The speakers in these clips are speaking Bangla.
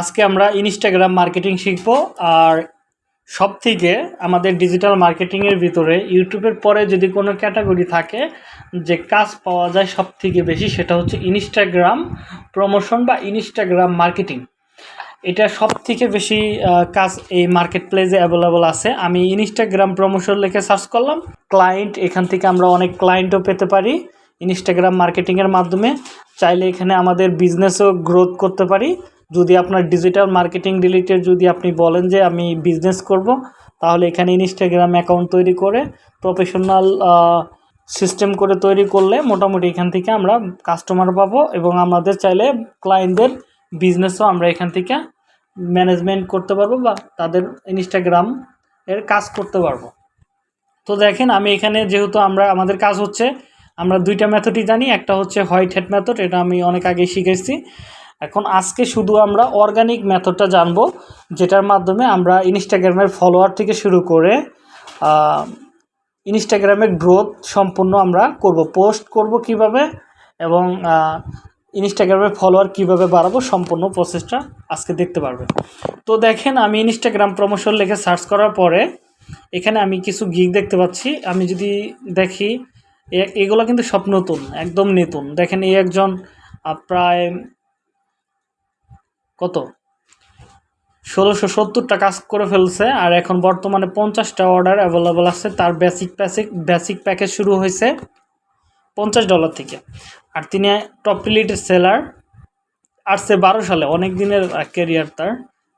আজকে আমরা ইনস্টাগ্রাম মার্কেটিং শিখব আর সব থেকে আমাদের ডিজিটাল মার্কেটিংয়ের ভিতরে ইউটিউবের পরে যদি কোনো ক্যাটাগরি থাকে যে কাজ পাওয়া যায় সব থেকে বেশি সেটা হচ্ছে ইনস্টাগ্রাম প্রমোশন বা ইনস্টাগ্রাম মার্কেটিং এটা সব থেকে বেশি কাজ এই মার্কেট প্লেসে অ্যাভেলেবল আছে। আমি ইনস্টাগ্রাম প্রমোশন লিখে সার্চ করলাম। ক্লায়েন্ট এখান থেকে আমরা অনেক ক্লায়েন্টও পেতে পারি ইনস্টাগ্রাম মার্কেটিংয়ের মাধ্যমে। চাইলে এখানে আমাদের বিজনেসও গ্রোথ করতে পারি। যদি আপনার ডিজিটাল মার্কেটিং রিলেটেড যদি আপনি বলেন যে আমি বিজনেস করব, তাহলে এখানে ইনস্টাগ্রাম অ্যাকাউন্ট তৈরি করে প্রফেশনাল সিস্টেম করে তৈরি করলে মোটামুটি এখান থেকে আমরা কাস্টমার পাবো এবং আমাদের চাইলে ক্লায়েন্টদের বিজনেসও আমরা এখান থেকে ম্যানেজমেন্ট করতে পারব বা তাদের ইনস্টাগ্রাম এর কাজ করতে পারব। তো দেখেন আমি এখানে যেহেতু আমরা, আমাদের কাজ হচ্ছে, আমরা দুইটা মেথডই জানি, একটা হচ্ছে হোয়াইট হেড মেথড এটা আমি অনেক আগে শিখেছি। এখন আজকে শুধু আমরা অর্গানিক মেথডটা জানব, যেটার মাধ্যমে আমরা ইনস্টাগ্রামের ফলোয়ার থেকে শুরু করে ইনস্টাগ্রামের গ্রোথ সম্পূর্ণ আমরা করব। পোস্ট করব কীভাবে এবং ইনস্টাগ্রামের ফলোয়ার কীভাবে বাড়াবো সম্পূর্ণ প্রসেসটা আজকে দেখতে পারবে। তো দেখেন, আমি ইনস্টাগ্রাম প্রমোশন লিখে সার্চ করার পরে এখানে আমি কিছু গিগ দেখতে পাচ্ছি। আমি যদি দেখি এগুলো কিন্তু সব নতুন, একদম নতুন। দেখেন এই একজন প্রায় কত? ষোলোশো সত্তরটা কাজ করে ফেলছে, আর এখন বর্তমানে পঞ্চাশটা অর্ডার অ্যাভেলেবল আছে। তার বেসিক প্যাসিক বেসিক প্যাকেজ শুরু হয়েছে পঞ্চাশ ডলার থেকে। আর তিনি টপ রিলেটেড সেলার আসছে বারো সালে, অনেক দিনের ক্যারিয়ার তার।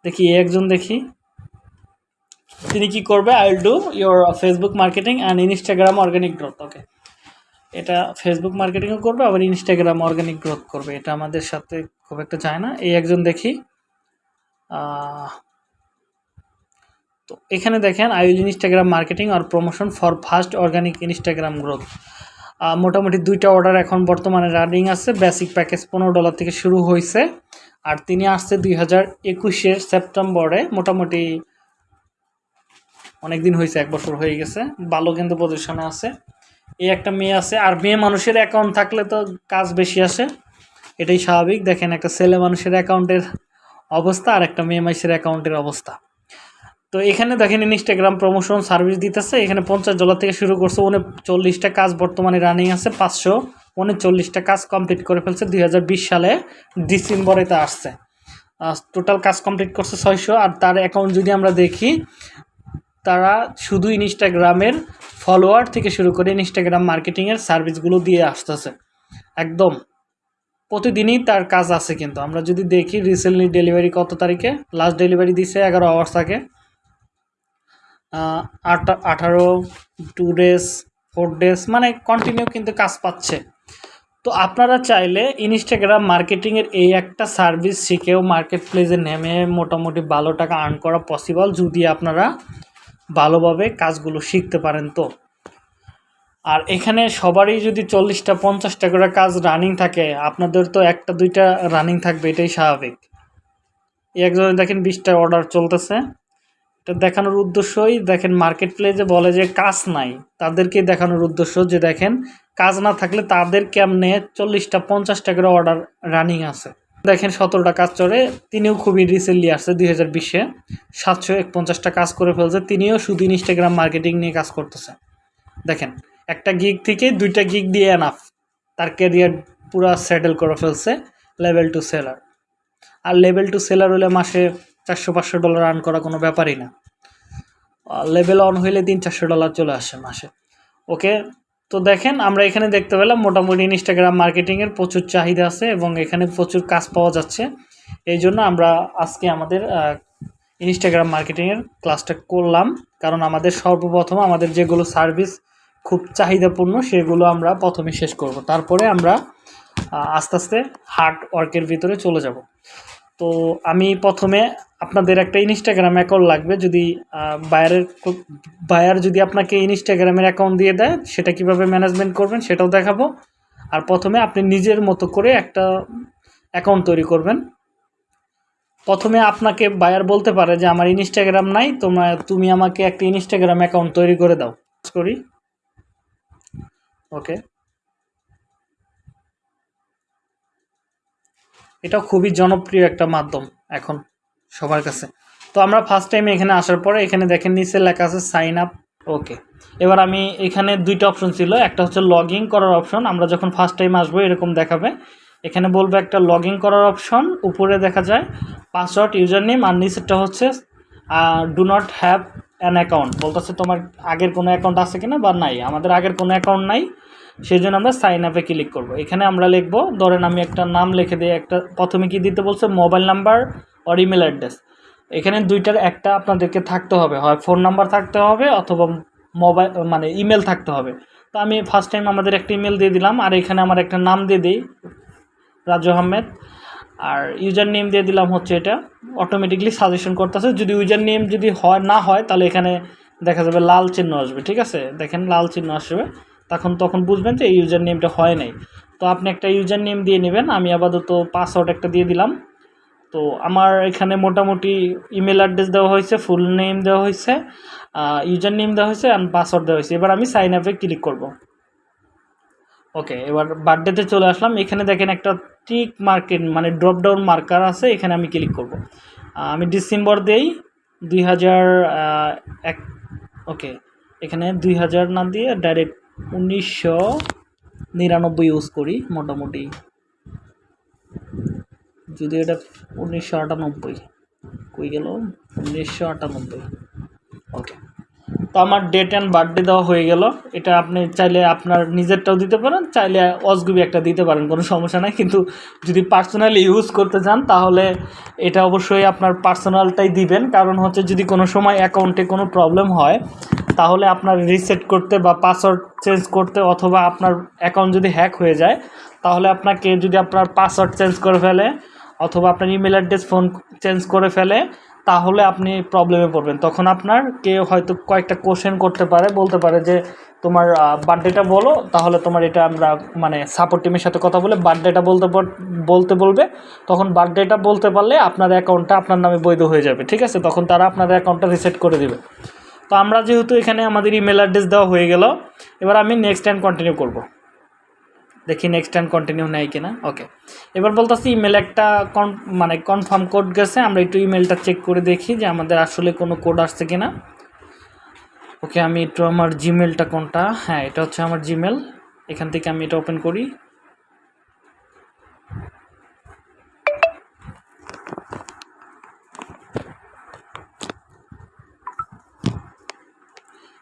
দেখি একজন দেখি। তিনি কি করবে? I will do your Facebook marketing and Instagram organic growth okay এটা ফেসবুক মার্কেটিংও করবে, আবার ইনস্টাগ্রাম অর্গানিক গ্রোথ করবে। এটা আমাদের সাথে খুব একটা যায় না। এই একজন দেখি। তো এখানে দেখেন I will Instagram marketing R promotion for first organic Instagram growth মোটামুটি দুইটা অর্ডার এখন বর্তমানে রানিং আছে। বেসিক প্যাকেজ পনেরো ডলার থেকে শুরু হয়েছে। আর তিনি আসছে দুই হাজার একুশের সেপ্টেম্বরে মোটামুটি অনেক দিন হয়েছে, এক বছর হয়ে গেছে। ভালো কিন্তু পজিশনে আছে। এই একটা মেয়ে আছে। আর মেয়ে মানুষের অ্যাকাউন্ট থাকলে তো কাজ বেশি আসে। এটাই স্বাভাবিক। দেখেন একটা ছেলে মানুষের অ্যাকাউন্টের অবস্থা আর একটা মেয়ে মানুষের অ্যাকাউন্টের অবস্থা। তো এখানে দেখেন ইনস্টাগ্রাম প্রমোশন সার্ভিস দিতেছে। এখানে পঞ্চাশ ডলার থেকে শুরু করছে। উনচল্লিশটা কাজ বর্তমানে রানিং আছে। পাঁচশো উনচল্লিশটা কাজ কমপ্লিট করে ফেলছে। দু হাজার বিশ সালে ডিসেম্বরে তা আসছে। টোটাল কাজ কমপ্লিট করছে ছয়শো। আর তার অ্যাকাউন্ট যদি আমরা দেখি, তারা শুধু ইনস্টাগ্রামের ফলোয়ার থেকে শুরু করে ইনস্টাগ্রাম মার্কেটিংয়ের সার্ভিসগুলো দিয়ে আসতেছে। একদম। প্রতিদিনই তার কাজ আছে কিন্তু। আমরা যদি দেখি রিসেন্টলি ডেলিভারি কত তারিখে? লাস্ট ডেলিভারি দিছে এগারো আওয়ার্স আগে। আঠারো টু ডেজ ফোর ডেজ মানে কন্টিনিউ কিন্তু কাজ পাচ্ছে। তো আপনারা চাইলে ইনস্টাগ্রাম মার্কেটিংয়ের এই একটা সার্ভিস শিখেও মার্কেট প্লেসে নেমে মোটামুটি ভালো টাকা আর্ন করা পসিবল যদি আপনারা ভালোভাবে কাজগুলো শিখতে পারেন তো। আর এখানে সবারই যদি চল্লিশটা, পঞ্চাশটা করে কাজ রানিং থাকে, আপনাদের তো একটা, দুইটা রানিং থাকবে, এটাই স্বাভাবিক। একজনে দেখেন বিশটা অর্ডার চলতেছে। এটা দেখানোর উদ্দেশ্যই দেখেন মার্কেট প্লেসে বলে যে কাজ নাই। তাদেরকে দেখানোর উদ্দেশ্য যে দেখেন কাজ না থাকলে তাদের কেমনে চল্লিশটা, পঞ্চাশটা করে অর্ডার রানিং আছে। দেখেন সতেরোটা কাজ চলে, তিনিও খুবই রিসেন্টলি আসছে দুই হাজার বিশে। সাতশো একপঞ্চাশটা কাজ করে ফেলছে, তিনিও শুধু ইনস্টাগ্রাম মার্কেটিং নিয়ে কাজ করতেছে। দেখেন একটা গিগ থেকে দুইটা গিগ দিয়ে এনাফ তার ক্যারিয়ার পুরা সেটেল করে ফেলছে লেভেল টু সেলার আর লেভেল টু সেলার হলে মাসে চারশো পাঁচশো ডলার আর্ন করা কোনো ব্যাপারই না। লেভেল অন হইলে তিন চারশো ডলার চলে আসে মাসে। ওকে তো দেখেন আমরা এখানে দেখতে পেলাম মোটামুটি ইনস্টাগ্রাম মার্কেটিংয়ের প্রচুর চাহিদা আছে এবং এখানে প্রচুর কাজ পাওয়া যাচ্ছে। এই জন্য আমরা আজকে আমাদের ইনস্টাগ্রাম মার্কেটিংয়ের ক্লাসটা করলাম। কারণ আমাদের সর্বপ্রথম আমাদের যেগুলো সার্ভিস খুব চাহিদাপূর্ণ, সেগুলো আমরা প্রথমে শেষ করব। তারপরে আমরা আস্তে আস্তে হার্ড ওয়ার্কের ভিতরে চলে যাব। তো আমি প্রথমে আপনাদের একটা ইনস্টাগ্রাম অ্যাকাউন্ট লাগবে, যদি বায়ারের বায়ার যদি আপনাকে ইনস্টাগ্রামের অ্যাকাউন্ট দিয়ে দেয়, সেটা কীভাবে ম্যানেজমেন্ট করবেন সেটাও দেখাবো। আর প্রথমে আপনি নিজের মতো করে একটা অ্যাকাউন্ট তৈরি করবেন। প্রথমে আপনাকে বায়ার বলতে পারে যে, আমার ইনস্টাগ্রাম নাই তোমরা তুমি আমাকে একটা ইনস্টাগ্রাম অ্যাকাউন্ট তৈরি করে দাও। করি। ওকে এটা খুবই জনপ্রিয় একটা মাধ্যম এখন সবার কাছে। তো আমরা ফার্স্ট টাইম এখানে আসার পরে এখানে দেখেন নিচে লেখা আছে সাইন আপ ওকে এবার আমি এখানে দুইটা অপশন ছিল, একটা হচ্ছে লগ করার অপশন আমরা যখন ফার্স্ট টাইম আসব এরকম দেখাবে। এখানে বলবে একটা লগ করার অপশন উপরে দেখা যায় পাসওয়ার্ড ইউজার নেম আর নিচেরটা হচ্ছে do not have an account বলতেছে, তোমার আগের কোনো অ্যাকাউন্ট আছে কিনা বা নাই? আমাদের আগের কোনো অ্যাকাউন্ট নাই সেই জন্য আমরা সাইন আপে ক্লিক করব। এখানে আমরা লিখব, ধরেন আমি একটা নাম লিখে দিই, একটা, প্রথমে কি দিতে বলছে? Mobile number or email address এখানে দুইটার একটা আপনাদেরকে থাকতে হবে, হয় ফোন নাম্বার থাকতে হবে অথবা মোবাইল মানে ইমেল থাকতে হবে। তো আমি ফার্স্ট টাইম আমাদের একটা ইমেল দিয়ে দিলাম, আর এখানে আমার একটা নাম দিয়ে দিই, রাজু আহমেদ। আর ইউজার নেম দিয়ে দিলাম হচ্ছে এটা। অটোমেটিকলি সাজেশন করতেছে, যদি ইউজার নেম যদি হয়, না হয়, তাহলে এখানে দেখা যাবে লাল চিহ্ন আসবে, ঠিক আছে? দেখেন লাল চিহ্ন আসবে। তখন তখন বুঝবেন যে এই ইউজার নেমটা হয় নাই। তো আপনি একটা ইউজার নেম দিয়ে নেবেন, আমি আপাতত পাসওয়ার্ড একটা দিয়ে দিলাম। তো আমার এখানে মোটামুটি ইমেল অ্যাড্রেস দেওয়া হয়েছে ফুল নেম দেওয়া হয়েছে ইউজার নেম দেওয়া হয়েছে অ্যান্ড পাসওয়ার্ড দেওয়া হয়েছে। এবার আমি সাইন আপে ক্লিক করব। ওকে এবার বার্থডেতে চলে আসলাম। এখানে দেখেন একটা টিক মার্কেট মানে ড্রপ ডাউন মার্কার আছে, এখানে আমি ক্লিক করব। আমি ডিসেম্বর দেই, দুই হাজার এক ওকে এখানে দুই হাজার না দিয়ে ডাইরেক্ট উনিশশো নিরানব্বই ইউজ করি, মোটামুটি। যদি এটা উনিশশো আটানব্বই, কই গেল? উনিশশো আটানব্বই ওকে তো আমার ডেট অ্যান্ড বার্থডে দেওয়া হয়ে গেল। এটা আপনি চাইলে আপনার নিজেরটাও দিতে পারেন, চাইলে অসগুবি একটা দিতে পারেন, কোনো সমস্যা নাই। কিন্তু যদি পার্সোনালি ইউজ করতে চান, তাহলে এটা অবশ্যই আপনার পার্সোনালটাই দিবেন। কারণ হচ্ছে যদি কোনো সময় অ্যাকাউন্টে কোনো প্রবলেম হয়, তাহলে আপনার রিসেট করতে বা পাসওয়ার্ড চেঞ্জ করতে অথবা আপনার অ্যাকাউন্ট যদি হ্যাক হয়ে যায়, তাহলে আপনাকে যদি আপনার পাসওয়ার্ড চেঞ্জ করে ফেলে, অথবা আপনার ইমেল অ্যাড্রেস ফোন চেঞ্জ করে ফেলে তাহলে আপনি প্রবলেমে পড়বেন। তখন আপনার কেউ হয়তো কয়েকটা কোশ্চেন করতে পারে, বলতে পারে যে, তোমার বার্থডেটা বলো, তাহলে তোমার এটা আমরা মানে সাপোর্ট টিমের সাথে কথা বলে বার্থডেটা বলতে বলতে বলবে। তখন বার্থডেটা বলতে পারলে আপনার অ্যাকাউন্টটা আপনার নামে বৈধ হয়ে যাবে, ঠিক আছে? তখন তারা আপনার অ্যাকাউন্টটা রিসেট করে দেবে। তো আমরা যেহেতু এখানে আমাদের ইমেল অ্যাড্রেস দেওয়া হয়ে গেল, এবার আমি নেক্সট টাইম কন্টিনিউ করব। দেখি নেক্সট টাইম কন্টিনিউ নেয় কিনা। ওকে এবার বলতেছি ইমেল একটা কন মানে কনফার্ম কোড গেছে, আমরা একটু ইমেলটা চেক করে দেখি যে আমাদের আসলে কোনো কোড আসছে কিনা। ওকে আমি একটু আমার জিমেলটা কোনটা? হ্যাঁ এটা হচ্ছে আমার জিমেল এখান থেকে আমি এটা ওপেন করি।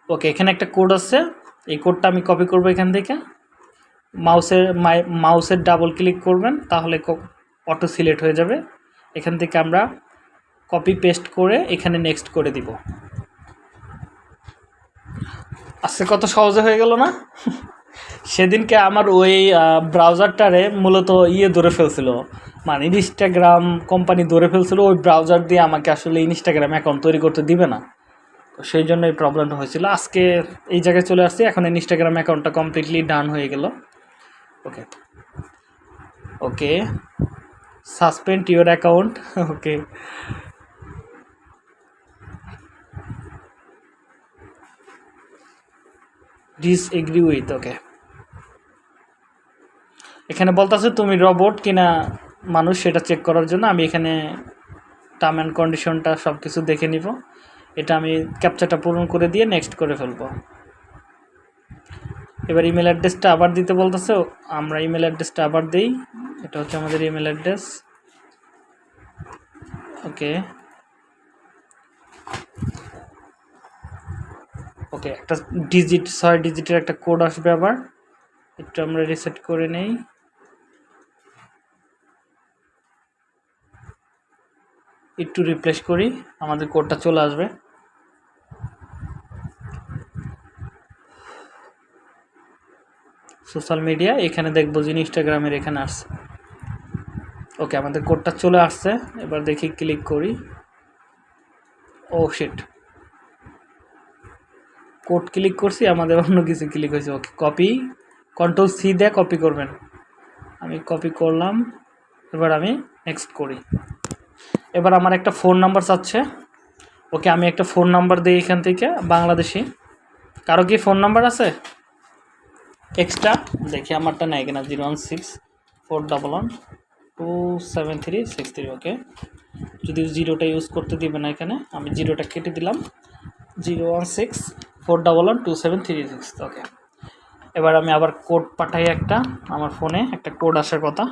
ওকে এখানে একটা কোড আছে। এই কোডটা আমি কপি করব এখান থেকে। মাউসের মাউসের ডাবল ক্লিক করবেন, তাহলে অটো সিলেক্ট হয়ে যাবে। এখান থেকে আমরা কপি পেস্ট করে এখানে নেক্সট করে দিব। আজকে কত সহজে হয়ে গেল না? সেদিনকে আমার ওই ব্রাউজারটারে মূলত ইয়ে ধরে ফেলছিল। মানে ইনস্টাগ্রাম কোম্পানি ধরে ফেলছিল, ওই ব্রাউজার দিয়ে আমাকে আসলে ইনস্টাগ্রাম অ্যাকাউন্ট তৈরি করতে দিবে না। তো সেই জন্য এই প্রবলেমটা হয়েছিল। আজকে এই জায়গায় চলে আসছি, এখন ইনস্টাগ্রাম অ্যাকাউন্টটা কমপ্লিটলি ডান হয়ে গেল। Okay okay suspend your account okay disagree with okay এখানে বলতেছে, তুমি রবট কিনা মানুষ সেটা চেক করার জন্য। আমি এখানে টার্ম অ্যান্ড কন্ডিশনটা সব কিছু দেখে নিব। এটা আমি ক্যাপচারটা পূরণ করে দিয়ে নেক্সট করে ফেলব। এবার ইমেল অ্যাড্রেসটা আবার দিতে বলতেছে, আমরা ইমেল অ্যাড্রেসটা আবার দিই। এটা হচ্ছে আমাদের ইমেল অ্যাড্রেস ওকে। ওকে, একটা ডিজিট ছয় ডিজিটের একটা কোড আসবে আবার। একটু আমরা রিসেট করে নেই। একটু রিপ্লেস করি, আমাদের কোডটা চলে আসবে। সোশ্যাল মিডিয়া, এখানে দেখব যে ইনস্টাগ্রামের এখানে আসছে। ওকে, আমাদের কোডটা চলে আসছে। এবার দেখি ক্লিক করি। ও শিট কোড ক্লিক করছি, আমাদের অন্য কিছু ক্লিক হয়েছে। ওকে কপি কন্ট্রোল সি দিয়ে কপি করবেন। আমি কপি করলাম। এবার আমি নেক্সট করি। এবার আমার একটা ফোন নাম্বার চাচ্ছে। ওকে, আমি একটা ফোন নাম্বার দিই এখান থেকে, বাংলাদেশি। কারও কি ফোন নাম্বার আছে? এক্সট্রা দেখি আমারটা নেয় কিনা, zero one six, four double one, two seven three, six three, okay? যদি জিরোটা ইউজ করতে দিবে না এখানে, আমি জিরোটা কেটে দিলাম। Zero one six, four double one, two seven three, six, okay? এবার আমি আবার কোড পাঠাই একটা, আমার ফোনে, একটা কোড আসার কথা।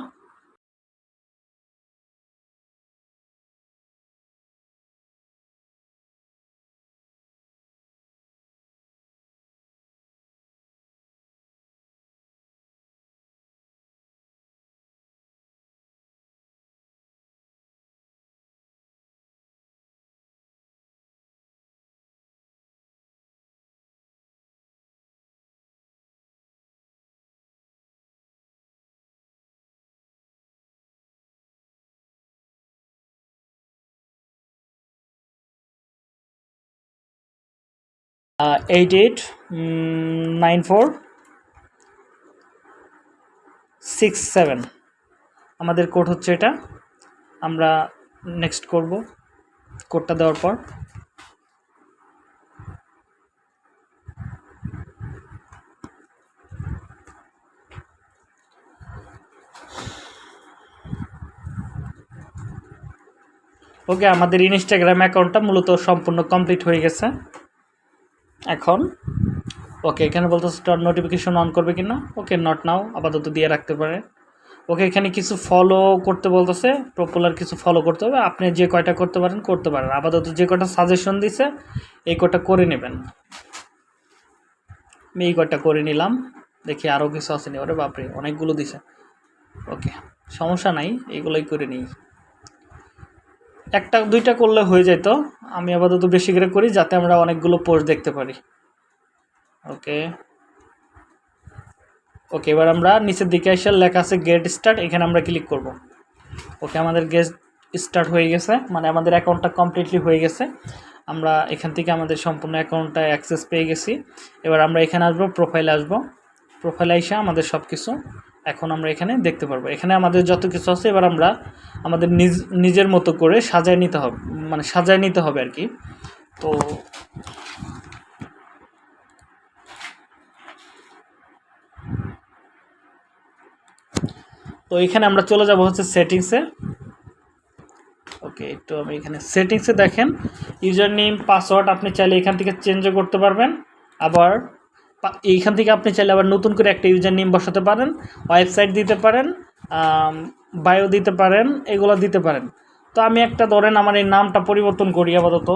Eight eight nine four six seven আমাদের কোড হচ্ছে এটা। আমরা নেক্সট করব কোডটা দেওয়ার পর। ওকে আমাদের ইনস্টাগ্রাম অ্যাকাউন্টটা মূলত সম্পূর্ণ কমপ্লিট হয়ে গেছে। এখন? ওকে, এখানে বলতে স্টার নোটিফিকেশন অন করবে কি না ওকে নট নাও আপাতত দিয়ে রাখতে পারে। ওকে, এখানে কিছু ফলো করতে বলতেছে পপুলার কিছু ফলো করতে হবে। আপনি যে কয়টা করতে পারেন করতে পারেন। আপাতত যে কয়টা সাজেশন দিছে, এই কয়টা করে নেবেন। আমি এই কয়টা করে নিলাম। দেখি আরও কিছু আসেনি ওরে বাপরে, অনেকগুলো দিছে। ওকে, সমস্যা নাই এইগুলোই করে নিই। একটা, দুইটা করলে হয়ে যেত আমি আপাতত বেশি করে করি যাতে আমরা অনেকগুলো পোস্ট দেখতে পারি। ওকে। ওকে, এবার আমরা নিচের দিকে এসে লেখা আছে গেট স্টার্ট এখানে আমরা ক্লিক করব। ওকে, আমাদের গেট স্টার্ট হয়ে গেছে মানে আমাদের অ্যাকাউন্টটা কমপ্লিটলি হয়ে গেছে। আমরা এখান থেকে আমাদের সম্পূর্ণ অ্যাকাউন্টটা অ্যাক্সেস পেয়ে গেছি। এবার আমরা এখানে আসব প্রোফাইলে আসব। প্রোফাইলে এসে আমাদের সব কিছু এখন আমরা এখানে দেখতে পারব। এখানে আমাদের যত কিছু আছে, এবার আমরা আমাদের নিজ, নিজের মতো করে সাজায় নিতে হবে মানে সাজায় নিতে হবে আর কি। তো তো এখানে আমরা চলে যাব হচ্ছে সেটিংসে ওকে একটু আমি এখানে সেটিংসে দেখেন ইউজার নেম পাসওয়ার্ড আপনি চাইলে এখান থেকে চেঞ্জও করতে পারবেন। আবার এইখান থেকে আপনি চাইলে আবার নতুন করে একটা ইউজার নেম বসাতে পারেন, ওয়েবসাইট দিতে পারেন বায়ো দিতে পারেন, এগুলো দিতে পারেন। তো আমি একটা ধরেন আমার এই নামটা পরিবর্তন করি আপাতত।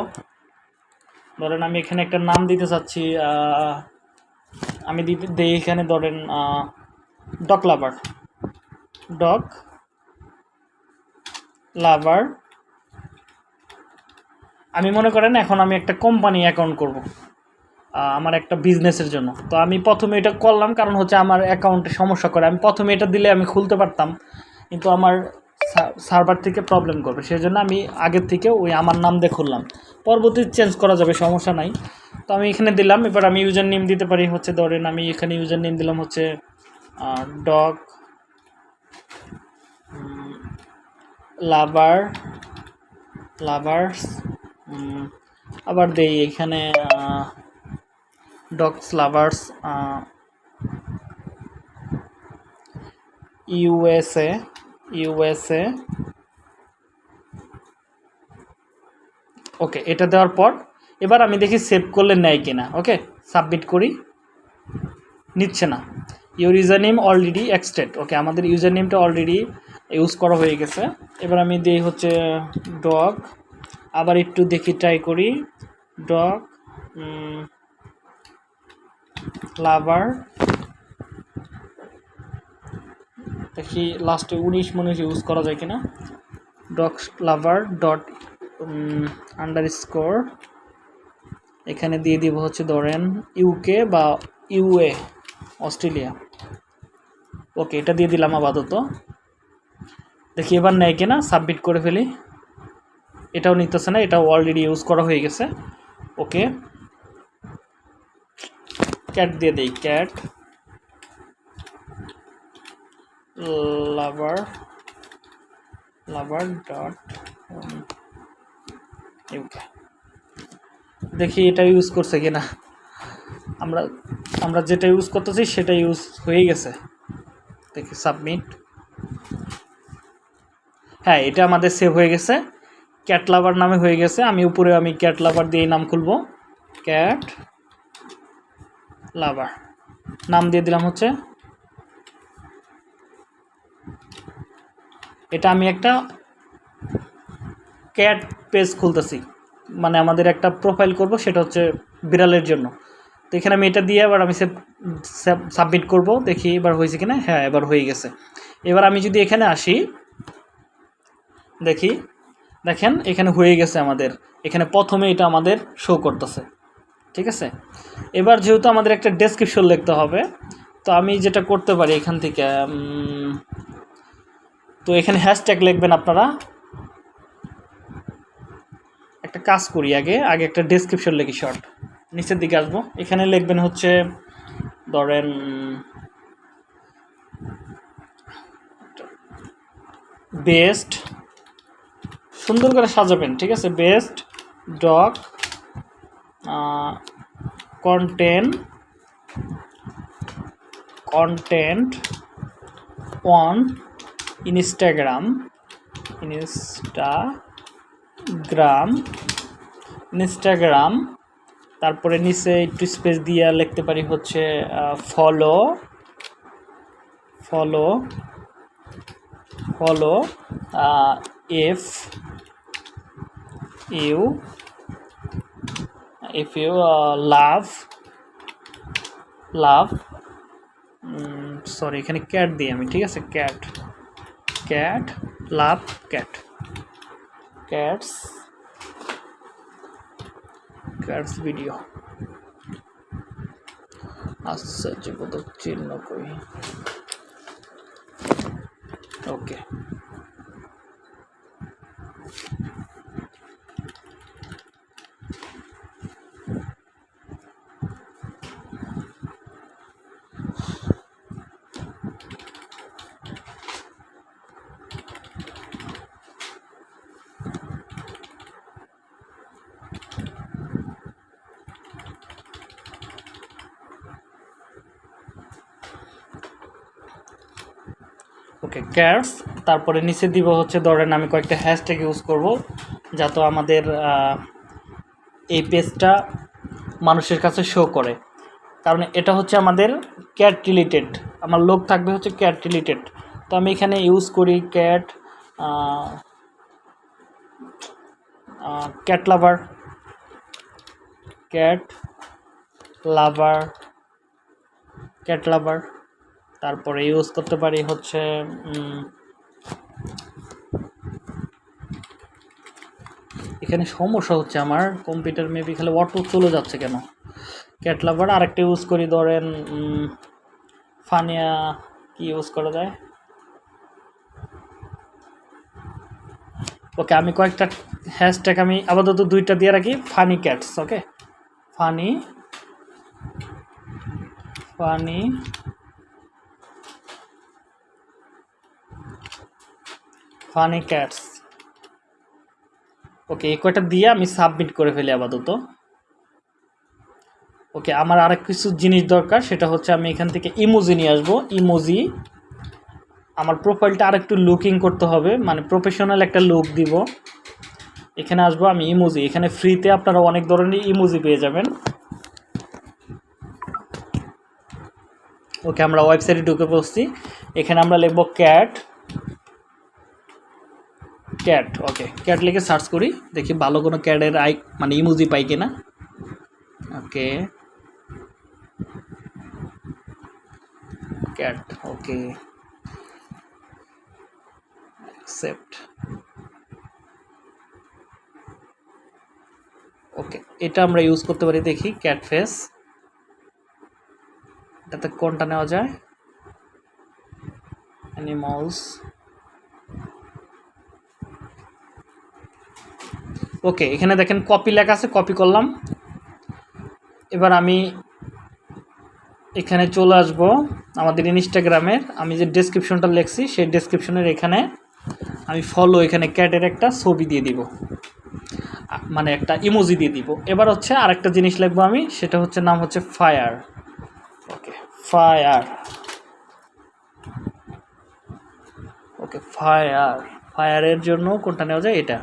ধরেন আমি এখানে একটা নাম দিতে চাচ্ছি আমি দিতে এখানে ধরেন ডক লাভার। ডক লাভার। আমি মনে করেন এখন আমি একটা কোম্পানি অ্যাকাউন্ট করব। আমার একটা বিজনেসের জন্য। তো আমি প্রথমে এটা করলাম, কারণ হচ্ছে আমার অ্যাকাউন্টে সমস্যা করে। আমি প্রথমে এটা দিলে আমি খুলতে পারতাম, কিন্তু আমার সার্ভার থেকে প্রবলেম করবে। সেই জন্য আমি আগের থেকে ওই আমার নাম দিয়ে খুললাম। পরবর্তী চেঞ্জ করা যাবে, সমস্যা নাই। তো আমি এখানে দিলাম, এবার আমি ইউজার নেম দিতে পারি। হচ্ছে ধরেন আমি এখানে ইউজার নেম দিলাম হচ্ছে ডগ লাভার লাভার্স আবার দেই এখানে dogs lovers USA USA okay এটা দেওয়ার পর, এবার আমি দেখি সেভ করলে নেয় কিনা ওকে সাবমিট করি। নিচ্ছে না। Your user name already existed okay আমাদের ইউজার নেমটা অলরেডি ইউজ করা হয়ে গেছে। এবার আমি দিই হচ্ছে ডগ আবার একটু দেখি ট্রাই করি। ডগ লাভার দেখি লাস্টে উনিশ মনে ইউজ করা যায় কিনা। Dog lover dot underscore এখানে দিয়ে দিব হচ্ছে ধরেন ইউকে বা ইউএ অস্ট্রেলিয়া। ওকে এটা দিয়ে দিলাম আপাতত। দেখি এবার নেয় কিনা সাবমিট করে ফেলি। এটাও নিতেছে না, এটাও অলরেডি ইউজ করা হয়ে গেছে। ওকে ক্যাট দিয়ে দিই, cat lover lover dot UK দেখি এটা ইউজ করছে কিনা। আমরা আমরা যেটা ইউজ করতেছি সেটা ইউজ হয়ে গেছে। দেখি, সাবমিট। হ্যাঁ এটা আমাদের সেভ হয়ে গেছে। ক্যাট লাভার নামে হয়ে গেছে। আমি উপরে আমি ক্যাট লাভার দিয়ে নাম খুলবো। ক্যাট লাভার নাম দিয়ে দিলাম হচ্ছে এটা আমি একটা ক্যাট পেজ খুলতেছি। মানে আমাদের একটা প্রোফাইল করব, সেটা হচ্ছে বিড়ালের জন্য। তো এখানে আমি এটা দিয়ে এবার আমি সাবমিট করব, দেখি এবার হয়েছে কিনা। হ্যাঁ এবার হয়ে গেছে। এবার আমি যদি এখানে আসি, দেখি, দেখেন এখানে হয়ে গেছে আমাদের। এখানে প্রথমে এটা আমাদের শো করতেছে। ঠিক আছে? এবার যেহেতু আমাদের একটা ডেসক্রিপশন লিখতে হবে, তো আমি যেটা করতে পারি এখান থেকে তো এখানে হ্যাশট্যাগ লিখবেন আপনারা। একটা কাজ করি আগে আগে একটা ডেসক্রিপশন লিখি শর্ট নিচের দিকে আসব। এখানে লিখবেন হচ্ছে, ধরেন বেস্ট সুন্দর করে সাজাবেন, ঠিক আছে? Best dog content content on Instagram Instagram Instagram তারপরে নিচে একটু স্পেস দিয়ে লিখতে পারি হচ্ছে follow follow follow F U if you uh, love love sorry এখানে ক্যাট দিই আমি ঠিক আছে cat cat love cat cats cats video আশ্চর্যবোধক চিহ্ন কই ওকে ওকে ক্যাটস তারপরে নিচে দিব হচ্ছে, ধরেন আমি কয়েকটা হ্যাশট্যাগ ইউজ করব, যাতে আমাদের এই পেজটা মানুষের কাছে শো করে। কারণ এটা হচ্ছে আমাদের ক্যাট রিলেটেড আমার লোক থাকবে হচ্ছে ক্যাট রিলেটেড তো আমি এখানে ইউজ করি cat cat lover cat lover cat lover তারপরে ইউজ করতে পারি হচ্ছে এখানে সমস্যা হচ্ছে আমার কম্পিউটার মেবি খালি অটো চলে যাচ্ছে কেন? ক্যাট লাভার আরেকটা ইউজ করি, ধরেন ফানিয়া কি ইউজ করা যায়? ওকে আমি কয়েকটা হ্যাশট্যাগ আমি আপাতত দুইটা দিয়ে রাখি funny cats okay funny funny funny cats. Okay এই কয়টা দিয়ে আমি সাবমিট করে ফেলি আপাতত। ওকে, আমার আরেক কিছু জিনিস দরকার, সেটা হচ্ছে আমি এখান থেকে ইমোজি নিয়ে আসব। ইমোজি আমার প্রোফাইলটা আরেকটু লুকিং করতে হবে মানে প্রফেশনাল একটা লুক দিব। এখানে আসব আমি ইমোজি এখানে ফ্রিতে আপনারা অনেক ধরনের ইমোজি পেয়ে যাবেন। ওকে, আমরা ওয়েবসাইটে ঢুকে পড়ছি। এখানে আমরা লিখব ক্যাট ক্যাট ওকে ক্যাট লিখে সার্চ করি, দেখি ভালো কোনো ক্যাটের আই মানে ইমোজি পাই কিনা। ওকে ক্যাট ওকে অ্যাকসেপ্ট ওকে এটা আমরা ইউজ করতে পারি, দেখি ক্যাট ফেস এটাতে কোনটা নেওয়া যায়? অ্যানিমালস ওকে, এখানে দেখেন কপি লেখা আছে কপি করলাম। এবার আমি এখানে চলে আসব আমাদের ইনস্টাগ্রামের। আমি যে ডেসক্রিপশনটা লিখছি, সেই ডেসক্রিপশনের এখানে আমি ফলো এখানে ক্যাটের একটা ছবি দিয়ে দিব। মানে একটা ইমোজি দিয়ে দিব। এবার হচ্ছে আরেকটা জিনিস লিখব আমি, সেটা হচ্ছে নাম হচ্ছে fire okay fire okay fire ফায়ারের জন্য কোনটা নেওয়া যায়? এটা।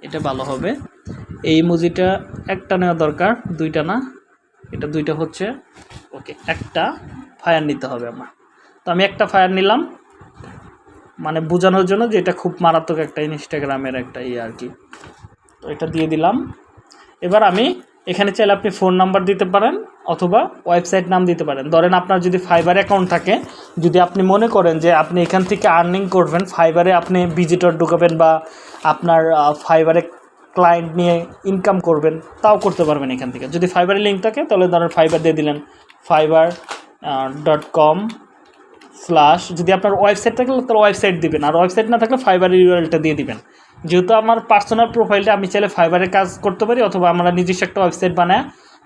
এটা ভালো হবে। এই মুজিটা একটা নেওয়া দরকার, দুইটা না। এটা দুইটা হচ্ছে, ওকে, একটা ফায়ার নিতে হবে আমার। তো আমি একটা ফায়ার নিলাম মানে বোঝানোর জন্য যে এটা খুব মারাত্মক একটা ইনস্টাগ্রামের একটা ইয়ে আর কি। তো এটা দিয়ে দিলাম। এবার আমি এখানে চাইলে আপনি ফোন নাম্বার দিতে পারেন অথবা ওয়েবসাইট নাম দিতে পারেন। ধরেন আপনার যদি ফাইবার অ্যাকাউন্ট থাকে, যদি আপনি মনে করেন যে আপনি এখান থেকে আর্নিং করবেন ফাইবারে আপনি ভিজিটর ঢুকাবেন বা আপনার ফাইবারে ক্লায়েন্ট নিয়ে ইনকাম করবেন, তাও করতে পারবেন এখান থেকে। যদি ফাইবারে লিঙ্ক থাকে, তাহলে ধরেন ফাইবার দিয়ে দিলেন ফাইবার ডট কম স্ল্যাশ যদি আপনার ওয়েবসাইট থাকে, তাহলে ওয়েবসাইট দিবেন। আর ওয়েবসাইট না থাকলে ফাইবারের ইউআরএলটা দিয়ে দিবেন। যেহেতু আমার পার্সোনাল প্রোফাইলটা আমি চাইলে ফাইবারে কাজ করতে পারি অথবা আমরা নিজস্ব একটা ওয়েবসাইট বানায়,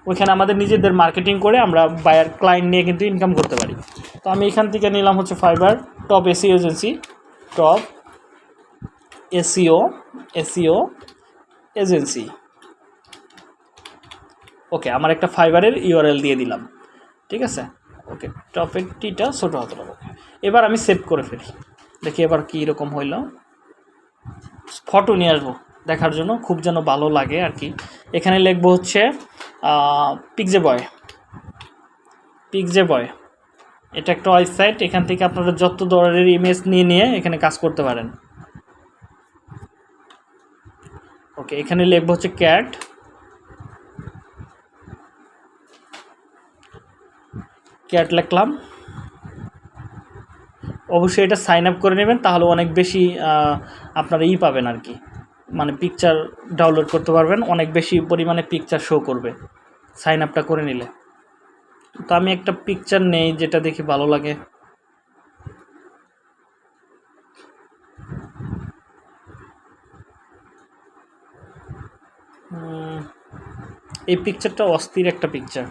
ওইখানে আমাদের নিজেদের মার্কেটিং করে আমরা বায়ার ক্লায়েন্ট নিয়ে কিন্তু ইনকাম করতে পারি। তো আমি এখান থেকে নিলাম হচ্ছে Fiverr top SEO agency top SEO SEO agency okay আমার একটা ফাইবারের ইউআরএল দিয়ে দিলাম। ঠিক আছে? ওকে টপের টিটা ছোটো হতে হবে এবার আমি সেভ করে ফেলি। দেখি এবার কী রকম হইল। ফটো নিয়ে আসব দেখার জন্য, খুব যেন ভালো লাগে আর কি। এখানে লিখব হচ্ছে পিকজে বয় পিকজে বয় এটা একটা ওয়েবসাইট, এখান থেকে আপনারা যত ধরনের ইমেজ নিয়ে নিয়ে এখানে কাজ করতে পারেন। ওকে এখানে লিখব হচ্ছে ক্যাট ক্যাট লিখলাম। অবশ্যই এটা সাইন আপ করে নেবেন, তাহলে অনেক বেশি আপনারা ই পাবেন আর কি। মানে পিকচার ডাউনলোড করতে পারবেন, অনেক বেশি পরিমাণে পিকচার শো করবে সাইন আপটা করে নিলে। তো আমি একটা পিকচার নেই যেটা দেখি ভালো লাগে। এই পিকচারটা অস্থির একটা পিকচার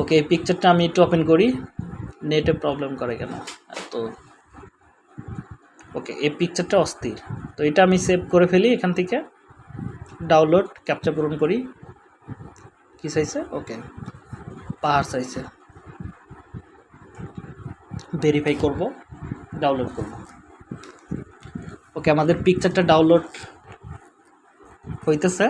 ওকে এই পিকচারটা আমি একটু ওপেন করি। নেটে প্রবলেম করে কেন? তো ওকে এই পিকচারটা অস্থির। তো এটা আমি সেভ করে ফেলি এখান থেকে। ডাউনলোড ক্যাপচার পূরণ করি। কী চাইছে ওকে পাহাড় চাইছে ভেরিফাই করব ডাউনলোড করব। ওকে আমাদের পিকচারটা ডাউনলোড হইতেছে।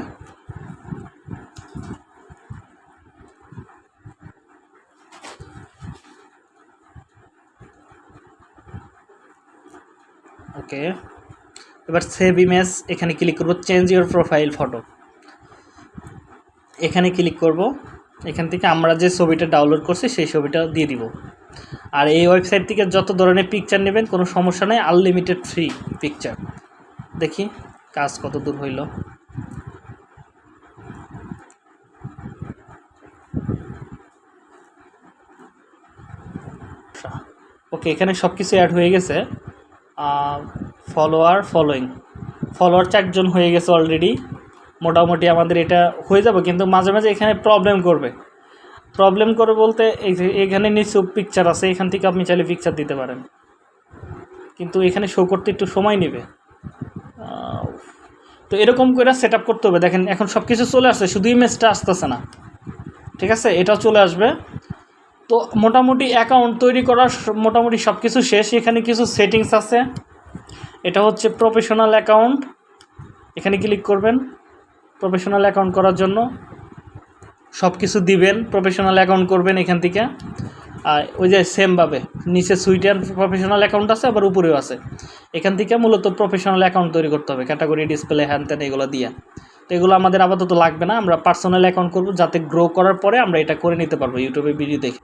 ওকে। এবার সেভ ইমেজ এখানে ক্লিক করব চেঞ্জ ইউর প্রোফাইল ফটো এখানে ক্লিক করব। এখান থেকে আমরা যে ছবিটা ডাউনলোড করছি, সেই ছবিটা দিয়ে দিব। আর এই ওয়েবসাইট থেকে যত ধরনের পিকচার নেবেন, কোনো সমস্যা নেই আনলিমিটেড ফ্রি পিকচার দেখি, কাজ কত দূর হইল। ওকে, এখানে সব কিছু অ্যাড হয়ে গেছে। ফলোয়ার ফলোয়িং ফলোয়ার চারজন হয়ে গেছে অলরেডি মোটামুটি আমাদের এটা হয়ে যাবে, কিন্তু মাঝে মাঝে এখানে প্রবলেম করবে। প্রবলেম করে বলতে এখানে নিচু পিকচার আছে, এখান থেকে আপনি চাইলে পিকচার দিতে পারেন। কিন্তু এখানে শো করতে একটু সময় নেবে। তো এরকম করে সেট করতে হবে। দেখেন, এখন সব কিছু চলে আসছে, শুধু ইমেজটা আসতেছে না। ঠিক আছে? এটাও চলে আসবে। তো মোটামুটি অ্যাকাউন্ট তৈরি করার মোটামুটি সব কিছু শেষ। এখানে কিছু সেটিংস আছে। এটা হচ্ছে প্রফেশনাল অ্যাকাউন্ট এখানে ক্লিক করবেন প্রফেশনাল অ্যাকাউন্ট করার জন্য। সব কিছু দিবেন প্রফেশনাল অ্যাকাউন্ট করবেন এখান থেকে। আর ওই যে সেমভাবে নিচে সুইটার প্রফেশনাল অ্যাকাউন্ট আছে, আবার উপরেও আছে। এখান থেকে মূলত প্রফেশনাল অ্যাকাউন্ট তৈরি করতে হবে ক্যাটাগরি ডিসপ্লে হ্যান ত্যান এগুলো দিয়ে। তো এগুলো আমাদের আপাতত লাগবে না, আমরা পার্সোনাল অ্যাকাউন্ট করব, যাতে গ্রো করার পরে আমরা এটা করে নিতে পারব ইউটিউবে ভিডিও দেখে।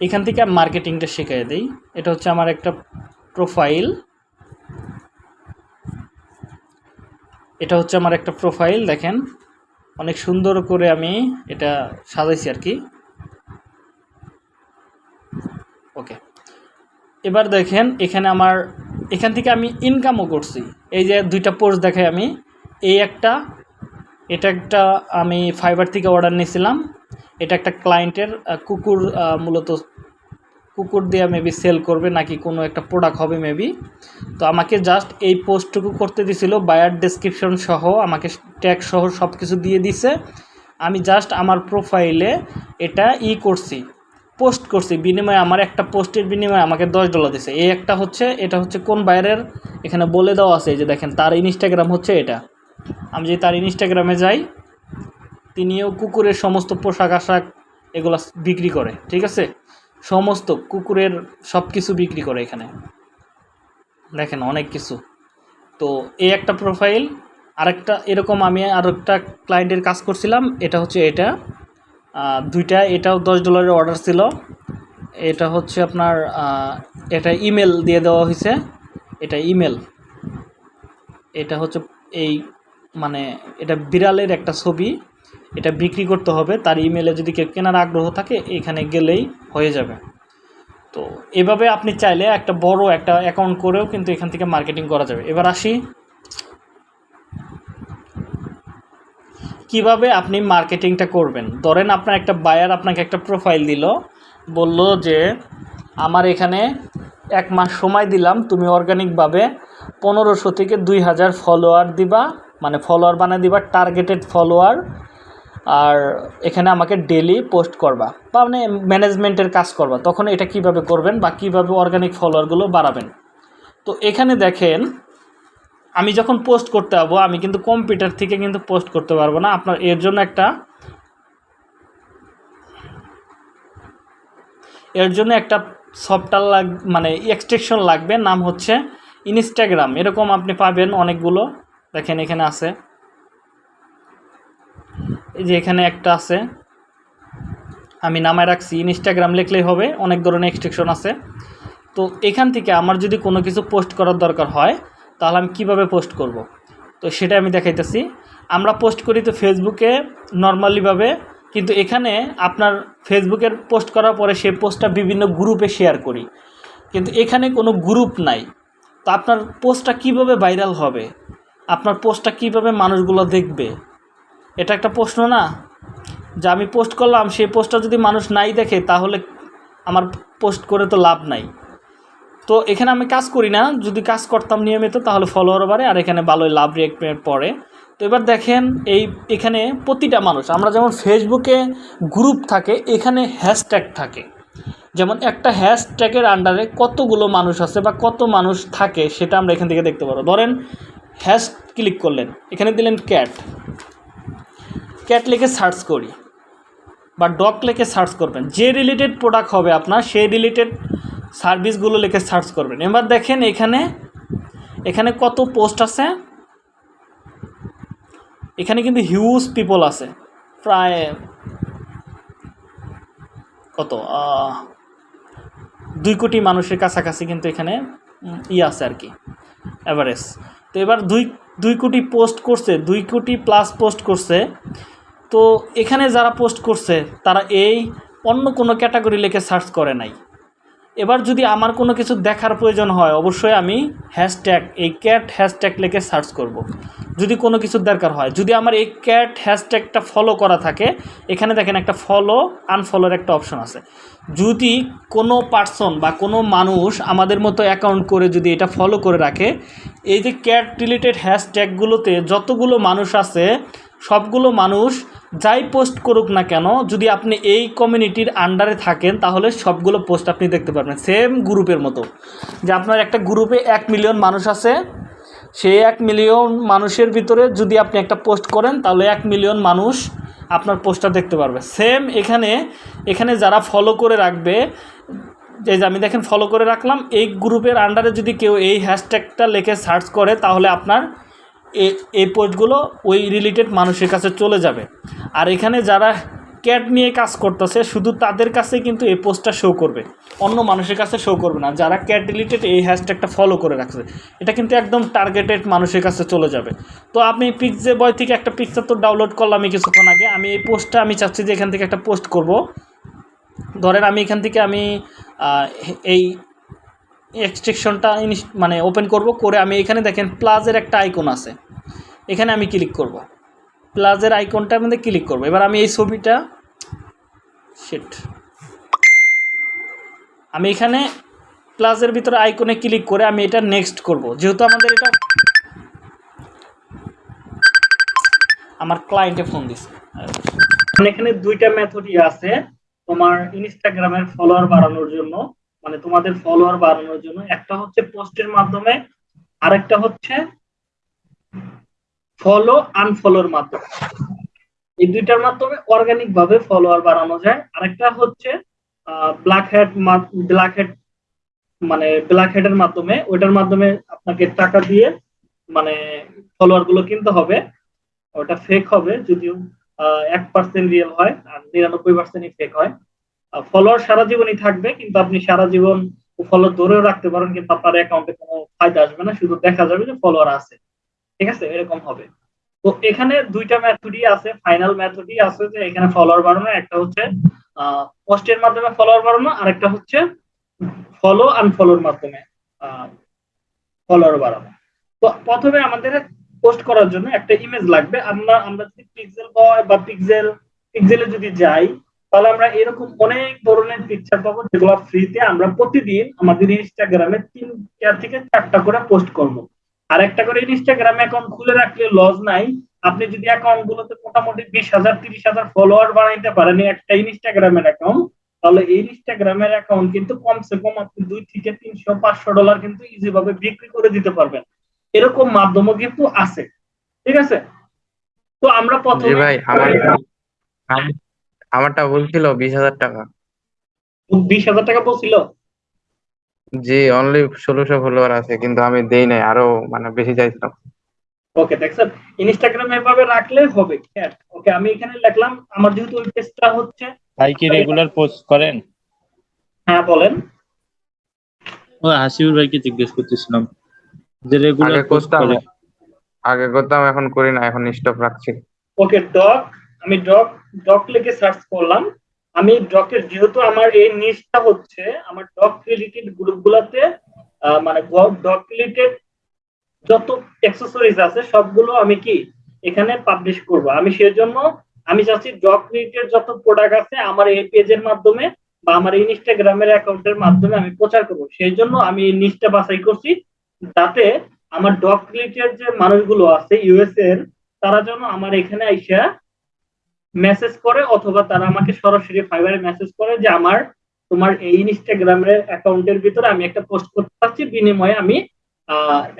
এখান থেকে মার্কেটিংটা শিখিয়ে দিই। এটা হচ্ছে আমার একটা প্রোফাইল এটা হচ্ছে আমার একটা প্রোফাইল দেখেন। অনেক সুন্দর করে আমি এটা সাজাইছি আর কি। ওকে। এবার দেখেন, এখানে আমার, এখান থেকে আমি ইনকামও করছি। এই যে দুইটা পোস্ট দেখাই আমি। এই একটা, এটা একটা আমি ফাইবার থেকে অর্ডার নিয়েছিলাম। এটা একটা ক্লায়েন্টের কুকুর মূলত কুকুর দিয়ে মেবি সেল করবে নাকি কোনো একটা প্রোডাক্ট হবে মেবি তো আমাকে জাস্ট এই পোস্টটুকু করতে দিছিল বায়ার ডেসক্রিপশন সহ আমাকে ট্যাগ সহ সব কিছু দিয়ে দিছে। আমি জাস্ট আমার প্রোফাইলে এটা ই করছি পোস্ট করছি। বিনিময়ে আমার একটা পোস্টের বিনিময়ে আমাকে দশ ডলার দিছে। এই একটা হচ্ছে, এটা হচ্ছে কোন বাইরের এখানে বলে দেওয়া আছে যে দেখেন, তার ইনস্টাগ্রাম হচ্ছে এটা। আমি যদি তার ইনস্টাগ্রামে যাই তিনিও কুকুরের সমস্ত পোশাক আশাক এগুলো বিক্রি করে, ঠিক আছে? সমস্ত কুকুরের সব কিছু বিক্রি করে এখানে। দেখেন অনেক কিছু। তো এই একটা প্রোফাইল আরেকটা, এরকম আমি আর একটা ক্লায়েন্টের কাজ করছিলাম, এটা হচ্ছে এটা। দুইটা, এটাও দশ ডলারের অর্ডার ছিল। এটা হচ্ছে আপনার এটা ইমেল দিয়ে দেওয়া হয়েছে। এটা ইমেল এটা হচ্ছে এই মানে এটা বিড়ালের একটা ছবি। এটা বিক্রি করতে হবে, তার ইমেলে যদি কেউ কেনার আগ্রহ থাকে, এখানে গেলেই হয়ে যাবে। তো এভাবে আপনি চাইলে একটা বড় একটা অ্যাকাউন্ট করেও কিন্তু এখান থেকে মার্কেটিং করা যাবে। এবার আসি। কীভাবে আপনি মার্কেটিংটা করবেন? ধরেন আপনার একটা বায়ার আপনাকে একটা প্রোফাইল দিল, বলল যে, আমার এখানে এক মাস সময় দিলাম, তুমি অর্গানিকভাবে পনেরোশো থেকে দুই হাজার ফলোয়ার দিবা মানে ফলোয়ার বানিয়ে দিবা টার্গেটেড ফলোয়ার আর এখানে আমাকে ডেলি পোস্ট করবা বা মানে ম্যানেজমেন্টের কাজ করবা। তখন এটা কীভাবে করবেন বা কীভাবে অর্গানিক ফলোয়ারগুলো বাড়াবেন। তো এখানে দেখেন, আমি যখন পোস্ট করতে যাব, আমি কিন্তু কম্পিউটার থেকে কিন্তু পোস্ট করতে পারব না। আপনার এর জন্য একটা, এর জন্য একটা সফটওয়্যার লাগ মানে এক্সটেকশন লাগবে। নাম হচ্ছে ইনস্টাগ্রাম এরকম আপনি পাবেন অনেকগুলো। দেখেন এখানে আছে। এই যে এখানে একটা আছে। আমি নামায় রাখছি। ইনস্টাগ্রাম লিখলেই হবে। অনেক ধরনের এক্সটেকশন আছে। তো এখান থেকে আমার যদি কোনো কিছু পোস্ট করার দরকার হয়, তাহলে আমি কীভাবে পোস্ট করব? তো সেটা আমি দেখাইতেছি। আমরা পোস্ট করি তো ফেসবুকে নর্মালিভাবে কিন্তু এখানে আপনার ফেসবুকের পোস্ট করার পরে সেই পোস্টটা বিভিন্ন গ্রুপে শেয়ার করি। কিন্তু এখানে কোনো গ্রুপ নাই। তো আপনার পোস্টটা কীভাবে ভাইরাল হবে? আপনার পোস্টটা কীভাবে মানুষগুলো দেখবে? এটা একটা প্রশ্ন না? যে আমি পোস্ট করলাম, সেই পোস্টটা যদি মানুষ নাই দেখে, তাহলে আমার পোস্ট করে তো লাভ নাই। তো এখানে আমি কাজ করি না, যদি কাজ করতাম নিয়মিত, তাহলে ফলোয়ার বাড়ে, আর এখানে ভালোই লাভ রেট পড়ে তো এবার দেখেন, এই, এখানে প্রতিটা মানুষ, আমরা যেমন ফেসবুকে গ্রুপ থাকে, এখানে হ্যাশট্যাগ থাকে। যেমন একটা হ্যাশট্যাগের আন্ডারে কতগুলো মানুষ আছে বা কত মানুষ থাকে, সেটা আমরা এখান থেকে দেখতে পারব। ধরেন হ্যাশ ক্লিক করলেন, এখানে দিলেন ক্যাট ক্যাট লিখে সার্চ করি বা ডগ লিখে সার্চ করবেন। যে রিলেটেড প্রোডাক্ট হবে আপনার, সেই রিলেটেড সার্ভিসগুলো লিখে সার্চ করবেন। এবার দেখেন এখানে এখানে কত পোস্ট আছে? এখানে কিন্তু হিউজ পিপল আছে। প্রায় কত? দুই কোটি মানুষের কাছাকাছি কিন্তু এখানে ই আছে আর কি অ্যাভারেজ তো এবার দুই দুই কোটি পোস্ট করছে, দুই কোটি প্লাস পোস্ট করছে। তো এখানে যারা পোস্ট করছে, তারা এই অন্য কোনো ক্যাটাগরি লিখে সার্চ করে নাই এবার যদি আমার কোনো কিছু দেখার প্রয়োজন হয়, অবশ্যই আমি হ্যাশট্যাগ এই ক্যাট হ্যাশট্যাগ লিখে সার্চ করব। যদি কোনো কিছুর দরকার হয়, যদি আমার এই ক্যাট হ্যাশট্যাগটা ফলো করা থাকে, এখানে দেখেন একটা ফলো আনফলোর একটা অপশন আছে যদি কোনো পার্সন বা কোনো মানুষ আমাদের মতো অ্যাকাউন্ট করে যদি এটা ফলো করে রাখে, এই যে ক্যাট রিলেটেড হ্যাশট্যাগুলোতে যতগুলো মানুষ আছে সবগুলো মানুষ যাই পোস্ট করুক না কেন, যদি আপনি এই কমিউনিটির আন্ডারে থাকেন, তাহলে সবগুলো পোস্ট আপনি দেখতে পারবেন। সেম গ্রুপের মতো। যে আপনার একটা গ্রুপে এক মিলিয়ন মানুষ আছে সেই এক মিলিয়ন মানুষের ভিতরে যদি আপনি একটা পোস্ট করেন, তাহলে এক মিলিয়ন মানুষ আপনার পোস্টটা দেখতে পারবে। সেম এখানে এখানে যারা ফলো করে রাখবে, যে আমি দেখেন ফলো করে রাখলাম, এই গ্রুপের আন্ডারে যদি কেউ এই হ্যাশট্যাগটা লেখে সার্চ করে, তাহলে আপনার এই পোস্টগুলো ওই রিলেটেড মানুষের কাছে চলে যাবে। আর এখানে যারা ক্যাট নিয়ে কাজ করতেছে, শুধু তাদের কাছে কিন্তু এই পোস্টটা শো করবে। অন্য মানুষের কাছে শো করবে না। যারা ক্যাট রিলেটেড এই হ্যাশট্যাগটা ফলো করে রাখছে, এটা কিন্তু একদম টার্গেটেড মানুষের কাছে চলে যাবে। তো আমি পিকজে বয় থেকে একটা পিকচার তো ডাউনলোড করলাম এই কিছুক্ষণ আগে। আমি এই পোস্টটা, আমি চাচ্ছি যে এখান থেকে একটা পোস্ট করব। ধরেন আমি এখান থেকে আমি এই এক্সট্রেকশনটা মানে ওপেন করব, করে আমি এখানে দেখেন প্লাজের একটা আইকন আছে। এখানে আমি ক্লিক করব। প্লাজের আইকনটার মধ্যে ক্লিক করব। এবার আমি এই ছবিটা শিট আমি এখানে প্লাজের ভিতরে আইকনে ক্লিক করে আমি এটা নেক্সট করব। যেহেতু আমাদের এটা, আমার ক্লায়েন্টে ফোন দিছে। এখানে দুইটা মেথডই আছে তোমার ইনস্টাগ্রামের ফলোয়ার বাড়ানোর জন্য। মানে তোমাদের ফলোয়ার বাড়ানোর জন্য। একটা হচ্ছে পোস্টের মাধ্যমে, আরেকটা হচ্ছে ফলো আনফলোর মাধ্যমে। এই দুইটার মাধ্যমে অর্গানিক ভাবে ফলোয়ার বাড়ানো যায়। আরেকটা হচ্ছে ব্ল্যাক হেড ব্ল্যাক হেড মানে ব্ল্যাক হেডের মাধ্যমে, ওইটার মাধ্যমে আপনাকে টাকা দিয়ে মানে ফলোয়ারগুলো কিনতে হবে। ওটা ফেক হবে, যদিও এক পার্সেন্ট রিয়েল হয়, আর নিরানব্বই পার্সেন্টই ফেক হয়। ফলোয়ার সারা জীবনই থাকবে, কিন্তু আপনি সারা জীবন ফলোয়ার ধরেও রাখতে পারেন, কিন্তু আপনার অ্যাকাউন্টে কোনো ফায়দা আসবে না, শুধু দেখা যাবে যে ফলোয়ার আছে। ঠিক আছে? এরকম হবে। তো এখানে দুইটা মেথডই আছে ফাইনাল মেথডই আছে যে এখানে ফলোয়ার বাড়ানো, একটা হচ্ছে পোস্টের মাধ্যমে ফলোয়ার বাড়ানো, আর একটা হচ্ছে ফলো আনফলোর মাধ্যমে ফলোয়ার বাড়ানো। তো প্রথমে আমাদের পোস্ট করার জন্য একটা ইমেজ লাগবে। আমরা আমরা যদি পিক্সেল বয় বা পিক্সেল পিক্সেলে যদি যাই তাহলে আমরা এরকম অনেক ধরনের পিকচার পাবো যেগুলো ফ্রিতে আমরা প্রতিদিন আমাদের ইনস্টাগ্রামে তিনটা থেকে চারটা করে পোস্ট করব। আর একটা করে ইনস্টাগ্রামে অ্যাকাউন্ট খুলে রাখলে লস নাই। আপনি যদি অ্যাকাউন্ট গুলোতে মোটামুটি বিশ হাজার তিরিশ হাজার ফলোয়ার বানাইতে পারেন একটা ইনস্টাগ্রামের অ্যাকাউন্ট তাহলে এই ইনস্টাগ্রামের অ্যাকাউন্ট কিন্তু কমসে কম আপনি দুই থেকে তিনশো পাঁচশো ডলার কিন্তু ইজি ভাবে বিক্রি করে দিতে পারবেন। এরকম মাধ্যমও কিন্তু আছে। ঠিক আছে? তো আমরা প্রথমে ভাই আমার আমারটা বলছিল বিশ হাজার টাকা। বিশ হাজার টাকা বলছিল জি অনলি ষোলোশো ফলোয়ার আছে কিন্তু আমি দেই নাই আরও মানে বেশি চাইছিলাম। ওকে দেখছেন? ইনস্টাগ্রাম এভাবে রাখলে হবে ওকে আমি এখানে লিখলাম আমার যেহেতু ওই পেজটা হচ্ছে ভাই কি রেগুলার পোস্ট করেন? হ্যাঁ বলেন। ও হাসিবুর ভাইকে জিজ্ঞেস করতেছিলাম যে রেগুলার পোস্ট করেন আগে করতাম এখন করি না এখন স্টপ রাখছি। ওকে ডক আমি ডক ডক লিখে সার্চ করলাম। আমি ডকের যেহেতু আমার এই নিচটা হচ্ছে, আমার ডক রিলেটেড গ্রুপগুলোতে মানে ডক রিলেটেড যত অ্যাক্সেসরিজ আছে, সবগুলো আমি কি এখানে পাবলিশ করব। আমি সেজন্য আমি চাচ্ছি ডক রিলেটেড যত প্রোডাক্ট আছে, আমার এই পেজের মাধ্যমে বা আমার ইনস্টাগ্রামের অ্যাকাউন্টের মাধ্যমে আমি প্রচার করব। সেই জন্য আমি এই নিচটা বাছাই করছি, যাতে আমার ডক রিলেটেড যে মানুষগুলো আছে ইউএস এর তারা যেন আমার এখানে আইসা মেসেজ করে অথবা তারা আমাকে সরাসরি ফাইবারে মেসেজ করে যে আমার, তোমার এই ইনস্টাগ্রামের অ্যাকাউন্টের ভিতরে আমি একটা পোস্ট করতে পারছি, বিনিময়ে আমি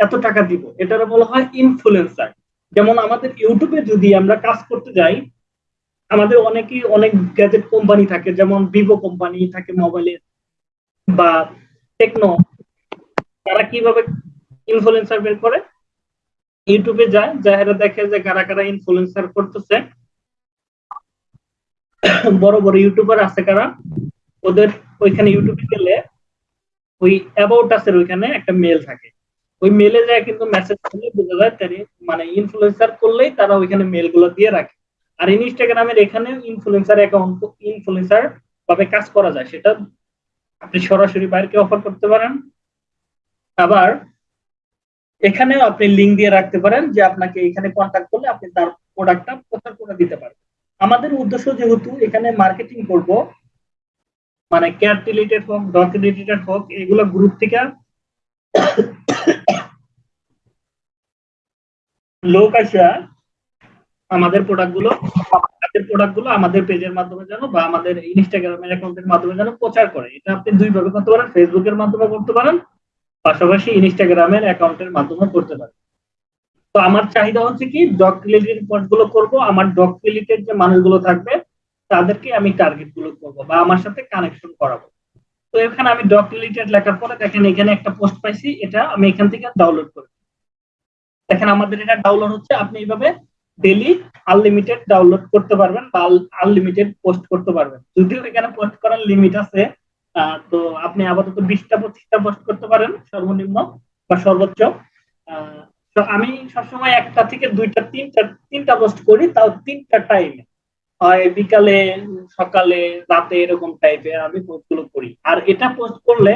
এত টাকা দিব। এটার বলা হয় ইনফ্লুয়েন্সার যেমন আমাদের ইউটিউবে যদি আমরা কাজ করতে যাই, আমাদের অনেকেই অনেক গ্যাজেট কোম্পানি থাকে, যেমন ভিভো কোম্পানি থাকে মোবাইলের বা টেকনো তারা কীভাবে ইনফ্লুয়েন্সার বের করে? ইউটিউবে যায়, যারা দেখে যে কারা কারা ইনফ্লুয়েন্সার করতেছে বড় বড় ইউটিউবার আছে কারা? ওদের ওইখানে ইউটিউবে গেলে ওই অ্যাবাউট আসের ওইখানে একটা মেল থাকে। ওই মেলে যায় কিন্তু মেসেজ করলে বোঝা যায় তারি মানে ইনফ্লুয়েন্সার করলেই তারা ওইখানে মেলগুলো দিয়ে রাখে। আর ইনস্টাগ্রামের এখানে ইনফ্লুয়েন্সার অ্যাকাউন্ট ইনফ্লুয়েন্সার ভাবে কাজ করা যায়, সেটা আপনি সরাসরি বাইরকে অফার করতে পারেন। আবার এখানেও আপনি লিঙ্ক দিয়ে রাখতে পারেন যে আপনাকে এখানে কন্ট্যাক্ট করলে আপনি তার প্রোডাক্টটা প্রচার করে দিতে পারেন আমাদের উদ্দেশ্য যেহেতু এখানে মার্কেটিং করব মানে ক্যাট রিলেটেড হোক ডক রিলেটেড হোক, এগুলো গ্রুপ থেকে লোক আসা আমাদের প্রোডাক্টগুলো, আমাদের প্রোডাক্টগুলো আমাদের পেজের মাধ্যমে যেন বা আমাদের ইনস্টাগ্রামের অ্যাকাউন্টের মাধ্যমে যেন প্রচার করে। এটা আপনি দুইভাবে করতে পারেন ফেসবুকের মাধ্যমে করতে পারেন, পাশাপাশি ইনস্টাগ্রামের অ্যাকাউন্টের মাধ্যমে করতে পারেন। তো আমার চাহিদা হচ্ছে কি ডক রিলেটেডগুলো করব, আমার ডক রিলেটেড যে মানুষগুলো থাকবে, তাদেরকে আমি টার্গেটগুলো করব বা আমার সাথে কানেকশন করাবো। তো এখানে আমি ডক রিলেটেড লেখার পরে দেখেন, এখানে একটা পোস্ট পাইছি, এটা আমি এখান থেকে ডাউনলোড করি। দেখেন, আমাদের এটা ডাউনলোড হচ্ছে, আপনি এইভাবে ডেলি আনলিমিটেড ডাউনলোড করতে পারবেন বা আনলিমিটেড পোস্ট করতে পারবেন। যদিও এখানে পোস্ট করার লিমিট আছে তো আপনি আপাতত বিশটা, পঁচিশটা পোস্ট করতে পারেন, সর্বনিম্ন বা সর্বোচ্চ। তো আমি সবসময় একটা থেকে দুইটা, তিনটা তিনটা পোস্ট করি, তাও তিনটা টাইমে হয় বিকালে, সকালে, রাতে এরকম টাইপের আমি পোস্টগুলো করি। আর এটা পোস্ট করলে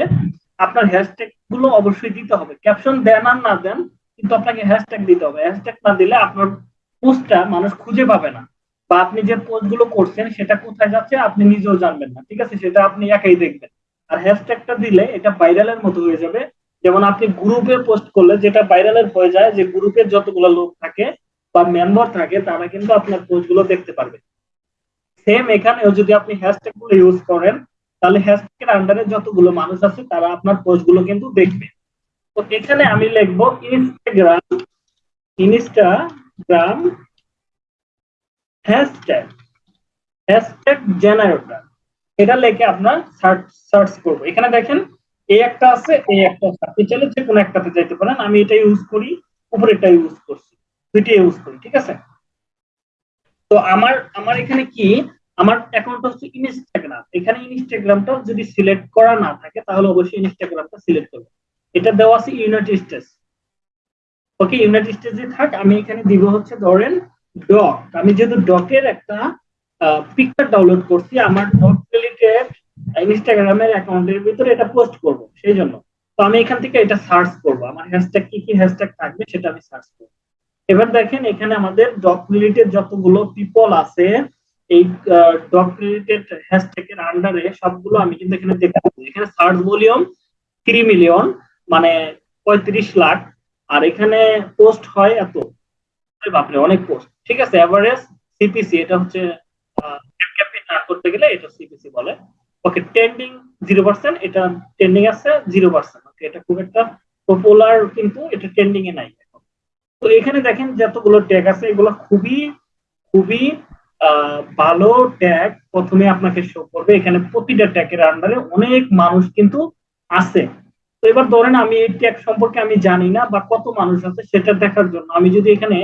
আপনার হ্যাশট্যাগগুলো অবশ্যই দিতে হবে। ক্যাপশন দেন আর না দেন, কিন্তু আপনাকে হ্যাশট্যাগ দিতে হবে। হ্যাশট্যাগ না দিলে আপনার পোস্টটা মানুষ খুঁজে পাবে না। বা আপনি যে পোস্টগুলো করছেন, সেটা কোথায় যাচ্ছে আপনি নিজেও জানবেন না। ঠিক আছে? সেটা আপনি একাই দেখবেন। আর হ্যাশট্যাগটা দিলে এটা ভাইরালের মতো হয়ে যাবে। যেমন আপনি গ্রুপে পোস্ট করলে যেটা ভাইরালের হয়ে যায়, যে গ্রুপের যতগুলো লোক থাকে বা মেম্বার থাকে, তারা কিন্তু আপনার পোস্টগুলো দেখতে পারবে। সেম এখানেও যদি আপনি হ্যাশট্যাগগুলো ইউজ করেন, তাহলে হ্যাশট্যাগের আন্ডারে যতগুলো মানুষ আছে, তারা আপনার পোস্টগুলো কিন্তু দেখবে। তো এখানে আমি লিখব Instagram Instagram hashtag hashtag generator এটা লিখে আপনার সার্চ সার্চ করব। এখানে দেখেন এই একটা আছে এই একটা আছে। আপনি চাইলে যে কোনো একটাতে যাইতে পারেন। আমি এটা ইউজ করি, উপরেরটা ইউজ করছি। দুইটা ইউজ করি, ঠিক আছে? তো আমার আমার এখানে কি? আমার অ্যাকাউন্ট হচ্ছে ইনস্টাগ্রাম এখানে ইনস্টাগ্রামটা যদি সিলেক্ট করা না থাকে, তাহলে অবশ্যই ইনস্টাগ্রামটা সিলেক্ট করব। এটা দেওয়া আছে ইউনাইটেড স্টেটস ওকে ইউনাইটেড স্টেটসে থাক, আমি এখানে দিব হচ্ছে ধরেন ডক আমি যেহেতু ডকের একটা পিকচার ডাউনলোড করছি, আমার ডক রিলেটেড ইনস্টাগ্রামের অ্যাকাউন্টের ভিতরে এটা পোস্ট করব, সেই জন্য। তো আমি এখান থেকে এটা সার্চ করব, আমার হ্যাশট্যাগ কি কি হ্যাশট্যাগ থাকবে সেটা আমি সার্চ করব। এবার দেখেন, এখানে আমাদের ডক রিলেটেড যতগুলো পিপল আছে, এই ডক রিলেটেড হ্যাশট্যাগ এর আন্ডারে সবগুলো আমি কিন্তু এখানে দেখতে পাবো এখানে সার্চ ভলিউম থ্রি মিলিয়ন মানে পঁয়ত্রিশ লাখ, আর এখানে পোস্ট হয় এত। বাপরে, অনেক পোস্ট ঠিক আছে এভারেজ সিপিসি এটা হচ্ছে করতে গেলে এটা সিপিসি বলে। ওকে ট্রেন্ডিং জিরো পার্সেন্ট এটা ট্রেন্ডিং আছে জিরো পার্সেন্ট ওকে এটা খুব একটা পপুলার কিন্তু এটা ট্রেন্ডিং এ নাই। এখন তো এখানে দেখেন যতগুলো ট্যাগ আছে, এগুলো খুবই খুবই ভালো ট্যাগ প্রথমে আপনাকে শো করবে। এখানে প্রতিটা ট্যাগের আন্ডারে অনেক মানুষ কিন্তু আছে। তো এবার ধরেন আমি এই ট্যাগ সম্পর্কে আমি জানি না বা কত মানুষ আছে, সেটা দেখার জন্য আমি যদি এখানে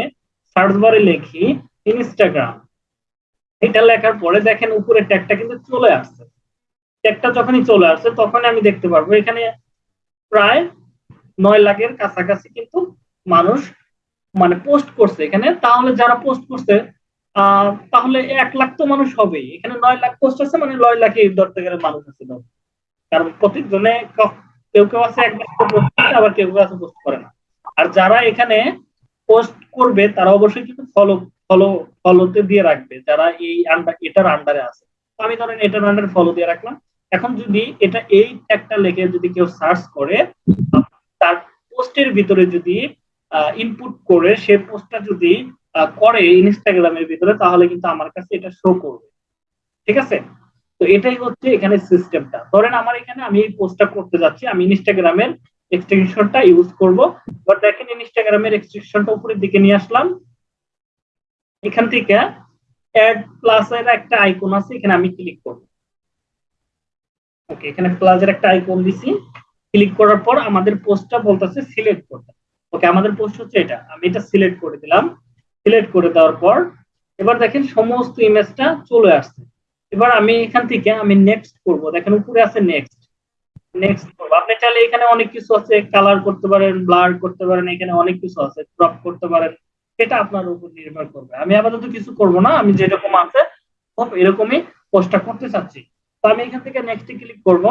সার্চ বারে লিখি ইনস্টাগ্রাম এটা লেখার পরে দেখেন উপরে ট্যাগটা কিন্তু চলে আসছে। ট্যাগটা যখনই চলে আসছে তখন আমি দেখতে পারব। এখানে প্রায় নয় লাখের কাছাকাছি কিন্তু মানুষ মানে পোস্ট করছে এখানে। তাহলে যারা পোস্ট করছে তাহলে এক লাখ তো মানুষ হবেই। এখানে নয় লাখ পোস্ট আছে মানে নয় লাখে ধরতে গেলে মানুষ আছে। কারণ প্রত্যেকজনে ক- কেউ কেউ আছে একবার পোস্ট করে আবার কেউ কেউ আছে পোস্ট করে না। আর যারা এখানে পোস্ট করবে, তারা অবশ্যই কিন্তু ফলো ফলো ফলোতে দিয়ে রাখবে। যারা এই আন্ডার এটার আন্ডারে আছে। আমি ধরেন এটার আন্ডারে ফলো দিয়ে রাখলাম। এখন যদি এটা এই একটা লেখে যদি কেউ সার্চ করে, তার পোস্টের ভিতরে যদি ইনপুট করে, সে পোস্টটা যদি করে ইনস্টাগ্রামের ভিতরে, তাহলে কিন্তু আমার কাছে এটা শো করবে। ঠিক আছে? তো এটাই হচ্ছে এখানে সিস্টেমটা ধরেন আমার এখানে আমি এই পোস্টটা করতে যাচ্ছি, আমি ইনস্টাগ্রামের এক্সটেনশনটা ইউজ করব। বাট দেখেন ইনস্টাগ্রামের এক্সটেনশনটা উপরের দিকে নিয়ে আসলাম। এখান থেকে অ্যাড প্লাস এর একটা আইকন আছে, এখানে আমি ক্লিক করব। ওকে এখানে প্লাস এর একটা আইকন দিছি ক্লিক করার পর আমাদের পোস্টটা বলতেছে সিলেক্ট করতে। ওকে আমাদের পোস্ট হচ্ছে এটা, আমি এটা সিলেক্ট করে দিলাম। সিলেক্ট করে দেওয়ার পর, এবার দেখেন সমস্ত ইমেজটা চলে আসছে। এবার আমি এখান থেকে আমি নেক্সট করব। দেখেন উপরে আছে নেক্সট নেক্সট করব। আপনি চাইলে এখানে অনেক কিছু আছে কালার করতে পারেন ব্লার করতে পারেন, এখানে অনেক কিছু আছে ক্রপ করতে পারেন, সেটা আপনার উপর নির্ভর করবে। আমি আপাতত কিছু করব না, আমি যেরকম আছে, এরকমই পোস্টটা করতে চাচ্ছি। আমি এখান থেকে নেক্সটে ক্লিক করব।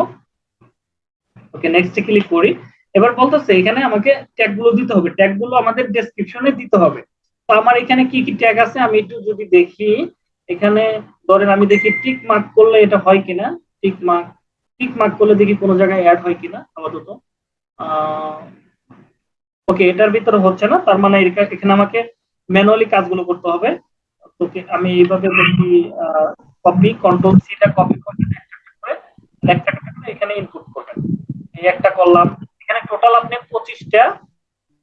ওকে নেক্সটে ক্লিক করি। এবার বলতেছে, এখানে আমাকে ট্যাগগুলো দিতে হবে। ট্যাগগুলো আমাদের ডেসক্রিপশনে দিতে হবে। তো আমার এখানে কি কি ট্যাগ আছে? আমি একটু যদি দেখি, এখানে ধরেন আমি দেখি টিক মার্ক করলে এটা হয় কিনা? টিক মার্ক টিক মার্ক করলে দেখি কোনো জায়গায় অ্যাড হয় কিনা, আপাতত। ওকে এটার ভিতরে হচ্ছে না। তার মানে এখানে আমাকে ম্যানুয়ালি কাজগুলো করতে হবে। ওকে আমি এইভাবে দেখি কপি কন্ট্রোল সিটা কপি করে একটা একটা এখানে ইনপুট করবেন। এই একটা করলাম এখানে টোটাল আপনি পঁচিশটা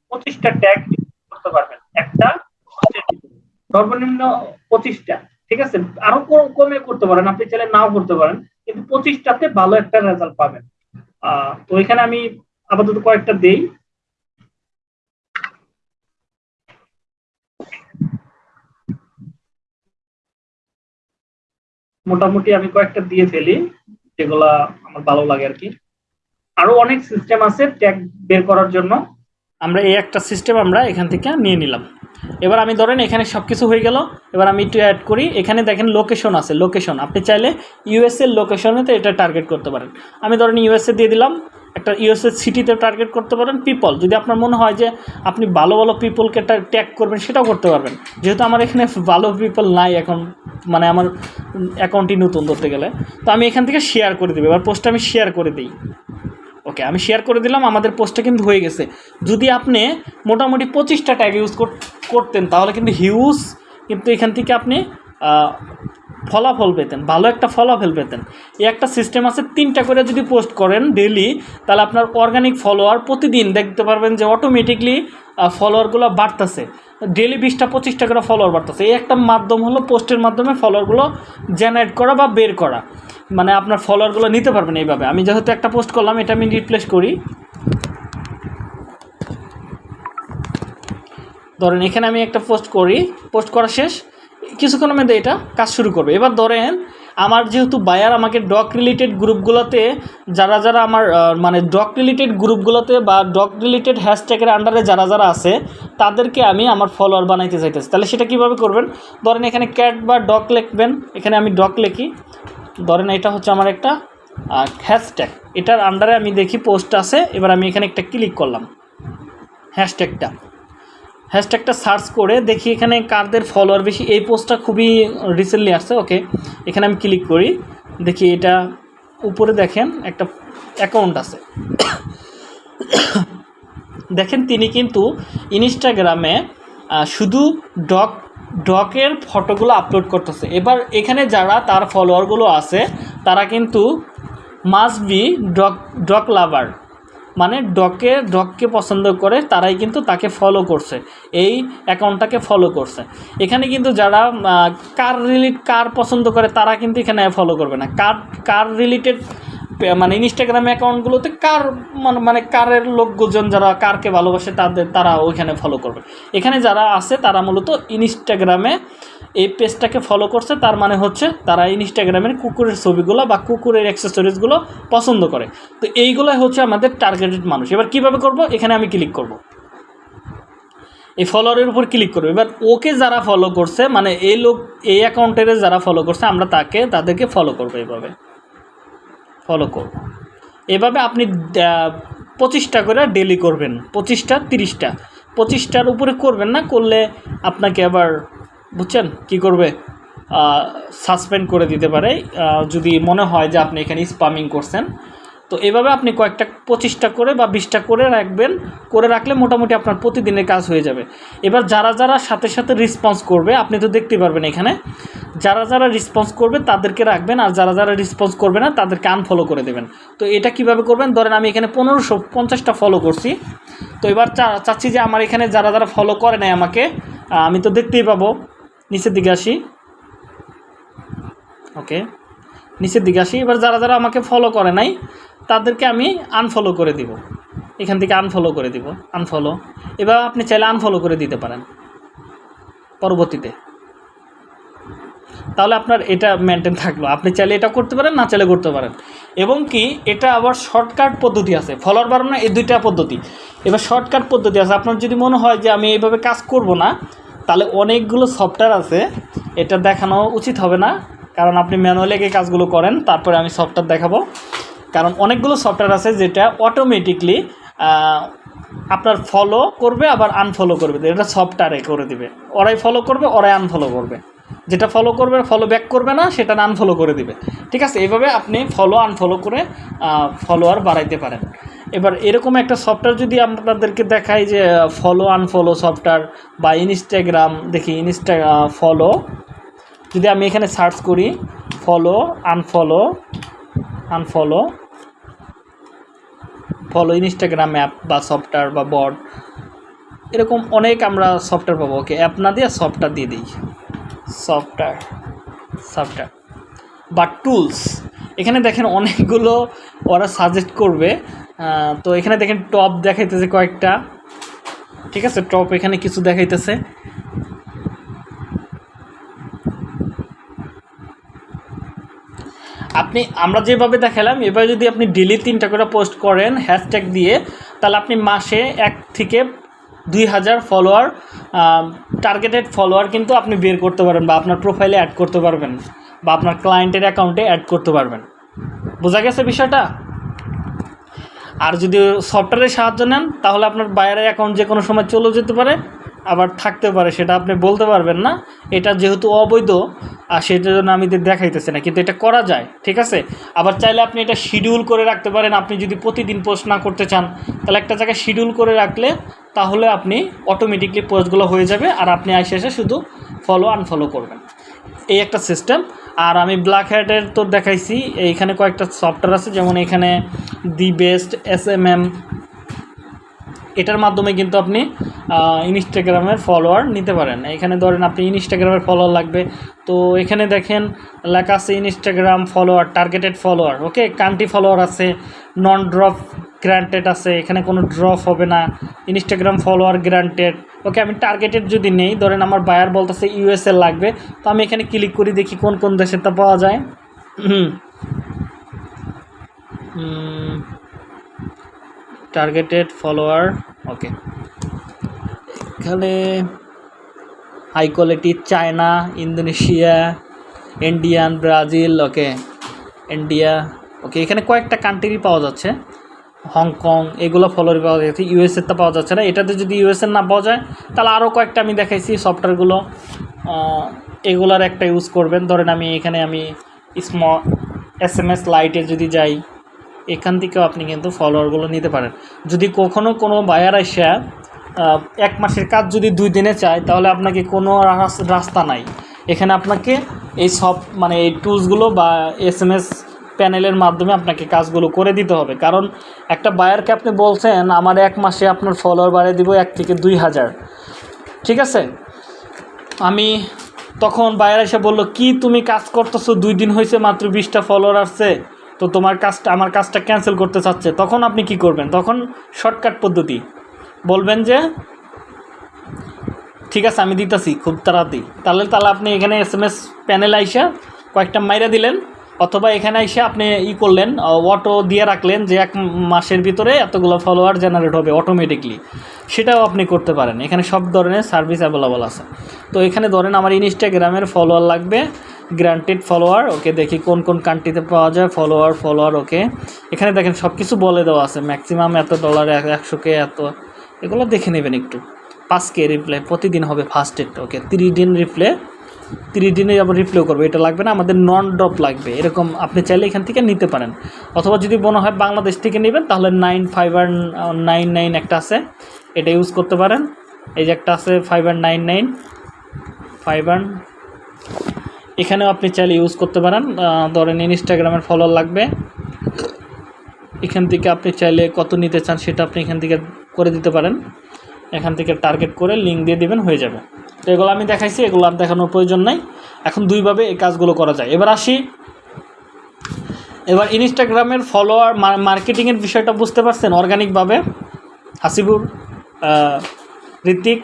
পঁচিশটা ট্যাগ করতে পারবেন। একটা সর্বনিম্ন পঁচিশটা, ঠিক আছে? আরও কম- করতে পারেন, আপনি চাইলে নাও করতে পারেন, কিন্তু পঁচিশটাতে ভালো একটা রেজাল্ট পাবেন। তো এখানে আমি আপাতত কয়েকটা দেই। মোটামুটি আমি কয়েকটা দিয়ে ফেলি। যেগুলা আমার ভালো লাগে আর কি আরও অনেক সিস্টেম আছে ট্যাগ বের করার জন্য। আমরা এই একটা সিস্টেম আমরা এখান থেকে নিয়ে নিলাম। এবার আমি ধরেন এখানে সব কিছু হয়ে গেল, এবার আমি একটু অ্যাড করি, এখানে দেখেন লোকেশন আছে লোকেশন আপনি চাইলে ইউএসএর লোকেশনেতে এটা টার্গেট করতে পারেন। আমি ধরেন ইউএসএ দিয়ে দিলাম, একটা ইউএসএ সিটিতে টার্গেট করতে পারেন পিপল যদি আপনার মনে হয় যে আপনি ভালো ভালো পিপলকে ট্যাগ করবেন, সেটাও করতে পারবেন। যেহেতু আমার এখানে ভালো পিপল নাই এখন মানে আমার অ্যাকাউন্টটি নতুন ধরতে গেলে। তো আমি এখান থেকে শেয়ার করে দেবো, এবার পোস্টটা আমি শেয়ার করে দিই। ওকে, আমি শেয়ার করে দিলাম, আমাদের পোস্টটা কিন্তু হয়ে গেছে। যদি আপনি মোটামুটি পঁচিশটা ট্যাগ ইউজ করতেন, তাহলে কিন্তু হিউজ কিন্তু এখান থেকে আপনি ফলাফল পেতেন, ভালো একটা ফলাফল পেতেন। এই একটা সিস্টেম আছে, তিনটা করে যদি পোস্ট করেন ডেলি তাহলে আপনার অর্গানিক ফলোয়ার প্রতিদিন দেখতে পারবেন যে অটোমেটিকলি ফলোয়ারগুলো বাড়তেছে। ডেলি বিশটা, পঁচিশটা করে ফলোয়ার বাড়তেছে। এই একটা মাধ্যম হলো পোস্টের মাধ্যমে ফলোয়ারগুলো জেনারেট করা বা বের করা। মানে আপনার ফলোয়ারগুলো নিতে পারবেন এইভাবে। আমি যেহেতু একটা পোস্ট করলাম, এটা আমি রিপ্লেস করি। ধরেন, এখানে আমি একটা পোস্ট করি। পোস্ট করা শেষ। কিছুক্ষণের মধ্যে এটা কাজ শুরু করবে। এবার ধরেন, আমার যেহেতু বায়ার আমাকে ডক রিলেটেড গ্রুপগুলোতে যারা যারা আমার মানে ডক রিলেটেড গ্রুপগুলোতে বা ডক রিলেটেড হ্যাশট্যাগের আন্ডারে যারা যারা আছে, তাদেরকে আমি আমার ফলোয়ার বানাইতে চাইতেছি। তাহলে সেটা কীভাবে করবেন? ধরেন, এখানে ক্যাট বা ডক লিখবেন। এখানে আমি ডক লিখি। ধরেন এটা হচ্ছে আমার একটা হ্যাশট্যাগ এটার আন্ডারে আমি দেখি পোস্ট আছে, এবার আমি এখানে একটা ক্লিক করলাম। হ্যাশট্যাগটা হ্যাশট্যাগটা সার্চ করে দেখি এখানে কারদের ফলোয়ার বেশি। এই পোস্টটা খুবই রিসেন্টলি আসছে ওকে এখানে আমি ক্লিক করি, দেখি এটা উপরে দেখেন একটা অ্যাকাউন্ট আছে। দেখেন তিনি কিন্তু ইনস্টাগ্রামে শুধু ডক ডকের ফটোগুলো আপলোড করতেছে। এবার এখানে যারা তার ফলোয়ারগুলো আছে, তারা কিন্তু must be dog dog lover মানে ডকে, ডককে পছন্দ করে, তারাই কিন্তু তাকে ফলো করছে। এই অ্যাকাউন্টটাকে ফলো করছে। এখানে কিন্তু যারা কার রিলেট কার পছন্দ করে, তারা কিন্তু এখানে ফলো করবে না। কার কার রিলেটেড মানে ইনস্টাগ্রাম অ্যাকাউন্টগুলোতে কার মানে মানে কারের লোকজন যারা, কারকে ভালোবাসে, তাদের, তারা ওইখানে ফলো করবে। এখানে যারা আছে, তারা মূলত ইনস্টাগ্রামে এই পেজটাকে ফলো করছে। তার মানে হচ্ছে, তারা ইনস্টাগ্রামের কুকুরের ছবিগুলো বা কুকুরের অ্যাক্সেসরিজগুলো পছন্দ করে। তো এইগুলোই হচ্ছে আমাদের টার্গেটেড মানুষ। এবার কীভাবে করব? এখানে আমি ক্লিক করব। এই ফলোয়ারের উপর ক্লিক করব। এবার ওকে যারা ফলো করছে মানে এই লোক, এই অ্যাকাউন্টের যারা ফলো করছে, আমরা তাকে, তাদেরকে ফলো করব এভাবে। ফলো করব। এভাবে আপনি পঁচিশটা করে ডেলি করবেন। পঁচিশটা, তিরিশটা। পঁচিশটার উপরে করবেন না, করলে আপনাকে আবার, বুঝছেন? কি করবে? সাসপেন্ড করে দিতে পারে। যদি মনে হয় যে আপনি এখানে স্পামিং করছেন তো এভাবে আপনি কয়েকটা পঁচিশটা করে বা বিশটা করে রাখবেন, করে রাখলে মোটামুটি আপনার প্রতিদিনের কাজ হয়ে যাবে। এবার যারা যারা সাথে সাথে রেসপন্স করবে, আপনি তো দেখতে পারবেন এখানে, যারা যারা রেসপন্স করবে তাদেরকে রাখবেন আর যারা যারা রেসপন্স করবে না তাদেরকে আনফলো করে দেবেন। তো এটা কীভাবে করবেন? ধরেন আমি এখানে পনেরোশো পঞ্চাশটা ফলো করছি। তো এবার চাচ্ছি যে আমার এখানে যারা যারা ফলো করে নাই আমাকে আমি তো দেখতেই পাবো। নিচের দিকে আসি। ওকে নিচের দিকে আসি। এবার যারা যারা আমাকে ফলো করে নাই, তাদেরকে আমি আনফলো করে দিব। এখান থেকে আনফলো করে দিব। আনফলো এবার আপনি চাইলে আনফলো করে দিতে পারেন। পরবর্তীতে। তাহলে আপনার এটা মেনটেন থাকল। আপনি চাইলে এটা করতে পারেন, না চাইলে করতে পারেন। এবং কি, এটা আবার শর্টকাট পদ্ধতি আছে। ফলোয়ার বাড়ানো এই দুইটা পদ্ধতি। এবার শর্টকাট পদ্ধতি আছে। আপনার যদি মনে হয় যে আমি এইভাবে কাজ করব না, তাহলে অনেকগুলো সফটওয়্যার আছে। এটা দেখানো উচিত হবে না। কারণ আপনি ম্যানুয়ালি আগে কাজগুলো করেন, তারপরে আমি সফটওয়্যার দেখাবো। কারণ অনেকগুলো সফটওয়্যার আছে যেটা অটোমেটিকলি আপনার ফলো করবে, আবার আনফলো করবে। এটা সফটওয়্যারে করে দিবে। ওরাই ফলো করবে, ওরাই আনফলো করবে। যেটা ফলো করবে ফলো ব্যাক করবে না, সেটা আনফলো করে দিবে। ঠিক আছে? এইভাবে আপনি ফলো আনফলো করে ফলোয়ার বাড়াইতে পারেন। এবার এরকম একটা সফটওয়্যার যদি আপনাদেরকে দেখাই যে ফলো আনফলো সফটওয়্যার বা ইনস্টাগ্রাম দেখি ইনস্টা ফলো যদি আমি এখানে সার্চ করি follow unfollow unfollow follow Instagram app বা সফটওয়্যার বা বট এরকম অনেক আমরা সফটওয়্যার পাবো। ওকে অ্যাপ না দিয়ে সফটওয়্যার দিয়ে দিই। সফটওয়্যার সফটওয়্যার বা টুলস এখানে দেখেন অনেকগুলো ওরা সাজেস্ট করবে। তো এখানে দেখেন টপ দেখাইতেছে কয়েকটা। ঠিক আছে টপ এখানে কিছু দেখাইতেছে। আপনি, আমরা যেভাবে দেখালাম, এবার যদি আপনি ডেলি তিনটা করে পোস্ট করেন হ্যাশট্যাগ দিয়ে, তাহলে আপনি মাসে এক থেকে দুই হাজার ফলোয়ার টার্গেটেড ফলোয়ার কিন্তু আপনি বের করতে পারবেন বা আপনার প্রোফাইলে অ্যাড করতে পারবেন বা আপনার ক্লায়েন্টের অ্যাকাউন্টে অ্যাড করতে পারবেন। বোঝা গেছে বিষয়টা? আর যদি সফটওয়্যারের সাহায্য নেন, তাহলে আপনার বাইরের অ্যাকাউন্ট যে কোনো সময় চলে যেতে পারে। আবার থাকতে পারে, সেটা আপনি বলতে পারবেন না। এটা যেহেতু অবৈধ, আর সেটার জন্য আমি দেখাইতেছি না, কিন্তু এটা করা যায়, ঠিক আছে? আবার চাইলে আপনি এটা শিডিউল করে রাখতে পারেন, আপনি যদি প্রতিদিন পোস্ট না করতে চান, তাহলে একটা জায়গায় শিডিউল করে রাখলে তাহলে আপনি অটোমেটিকলি পোস্টগুলো হয়ে যাবে, আর আপনি এসে এসে শুধু ফলো আনফলো করবেন। এই একটা সিস্টেম আর আমি ব্ল্যাক হ্যাটের তো দেখাইছি, এইখানে কয়েকটা সফটওয়্যার আছে, যেমন এখানে the best S M M এটার মাধ্যমে কিন্তু আপনি ইনস্টাগ্রামের ফলোয়ার নিতে পারেন। এখানে ধরেন আপনি ইনস্টাগ্রামের ফলোয়ার লাগবে। তো এখানে দেখেন, লেখা আছে Instagram follower targeted follower okay country follower আছে নন ড্রপ গ্রান্টেড আছে, এখানে কোনো ড্রপ হবে না। ইনস্টাগ্রাম ফলোয়ার গ্রান্টেড ওকে আমি টার্গেটেড যদি নেই, ধরেন আমার বায়ার বলতেছে ইউএসএ লাগবে, তো আমি এখানে ক্লিক করি, দেখি কোন কোন দেশে তা পাওয়া যায়। হুম টার্গেটেড ফলোয়ার ওকে এখানে high quality China Indonesia Indian Brazil okay India okay এখানে কয়েকটা কান্ট্রি পাওয়া যাচ্ছে হংকং এগুলো ফলোয়ার পাওয়া যাচ্ছে ইউএসএতে পাওয়া যাচ্ছে না এটাতে যদি ইউএসএ না পাওয়া যায় তাহলে আরও কয়েকটা আমি দেখাইছি সফটওয়্যারগুলো এগুলার একটা ইউজ করবেন ধরেন আমি এখানে আমি স্ম এস এম এস লাইটে যদি যাই এখান থেকেও আপনি কিন্তু ফলোয়ারগুলো নিতে পারেন। যদি কখনও কোনো বায়ার আহ, এক মাসের কাজ যদি দুই দিনে চায় তাহলে আপনাকে কোনো রাস- রাস্তা নাই। এখানে আপনাকে এই সব মানে এই টুলসগুলো বা এস এম এস প্যানেলের মাধ্যমে আপনাকে কাজগুলো করে দিতে হবে। কারণ একটা বায়ারকে আপনি বলছেন আমার এক মাসে আপনার ফলোয়ার বাড়িয়ে দিব এক থেকে দুই হাজার। ঠিক আছে? আমি তখন বাইরে এসে বলল কি তুমি কাজ করতেছো? দুই দিন হয়েছে মাত্র বিশটা ফলোয়ার আসছে। তো তোমার কাজটা, আমার কাজটা ক্যান্সেল করতে চাচ্ছে, তখন আপনি কি করবেন? তখন শর্টকাট পদ্ধতি। বলবেন যে, ঠিক আছে, আমি দিতেছি, খুব তাড়াতাড়ি। তাহলে তাহলে আপনি এখানে এস এম এস প্যানেল আইসা কয়েকটা মাইরা দিলেন, অথবা এখানে এসে আপনি ই করলেন অটো দিয়ে রাখলেন যে এক মাসের ভিতরে এতগুলো ফলোয়ার জেনারেট হবে অটোমেটিকলি সেটাও আপনি করতে পারেন। এখানে সব ধরনের সার্ভিস অ্যাভেলেবল আছে। তো এখানে ধরেন আমার ইনস্টাগ্রামের ফলোয়ার লাগবে গ্রান্টেড ফলোয়ার ওকে দেখি কোন কোন কান্ট্রিতে পাওয়া যায় ফলোয়ার ফলোয়ার ওকে। এখানে দেখেন সব কিছু বলে দেওয়া আছে ম্যাক্সিমাম এত ডলার একশো কে এত। এগুলো দেখে নেবেন একটু। পাঁচ কে রিপ্লে প্রতিদিন হবে ফার্স্ট ডেট ওকে। তিরিশ দিন রিপ্লে তিরিশ দিনে আবার রিপ্লেও করবে। এটা লাগবে না, আমাদের নন ড্রপ লাগবে। এরকম আপনি চাইলে এখান থেকে নিতে পারেন। অথবা যদি মনে হয় বাংলাদেশ থেকে নেবেন, তাহলে নাইন ফাইভ আর নাইন নাইন একটা আছে। এটা ইউজ করতে পারেন। এই যে একটা আছে ফাইভ আর নাইন নাইন ফাইভ আর এখানেও আপনি চাইলে ইউজ করতে পারেন। ধরেন ইনস্টাগ্রামের ফলোয়ার লাগবে। এখান থেকে আপনি চাইলে কত নিতে চান সেটা আপনি এখান থেকে করে দিতে পারেন। এখান থেকে টার্গেট করে লিঙ্ক দিয়ে দেবেন হয়ে যাবে। তো এগুলো আমি দেখাইছি এগুলো আর দেখানোর প্রয়োজন নাই। এখন দুইভাবে এই কাজগুলো করা যায়। এবার আসি। এবার ইনস্টাগ্রামের ফলোয়ার মার্কেটিংয়ের বিষয়টা বুঝতে পারছেন? অর্গানিকভাবে হাসিবুর আহ, ঋত্বিক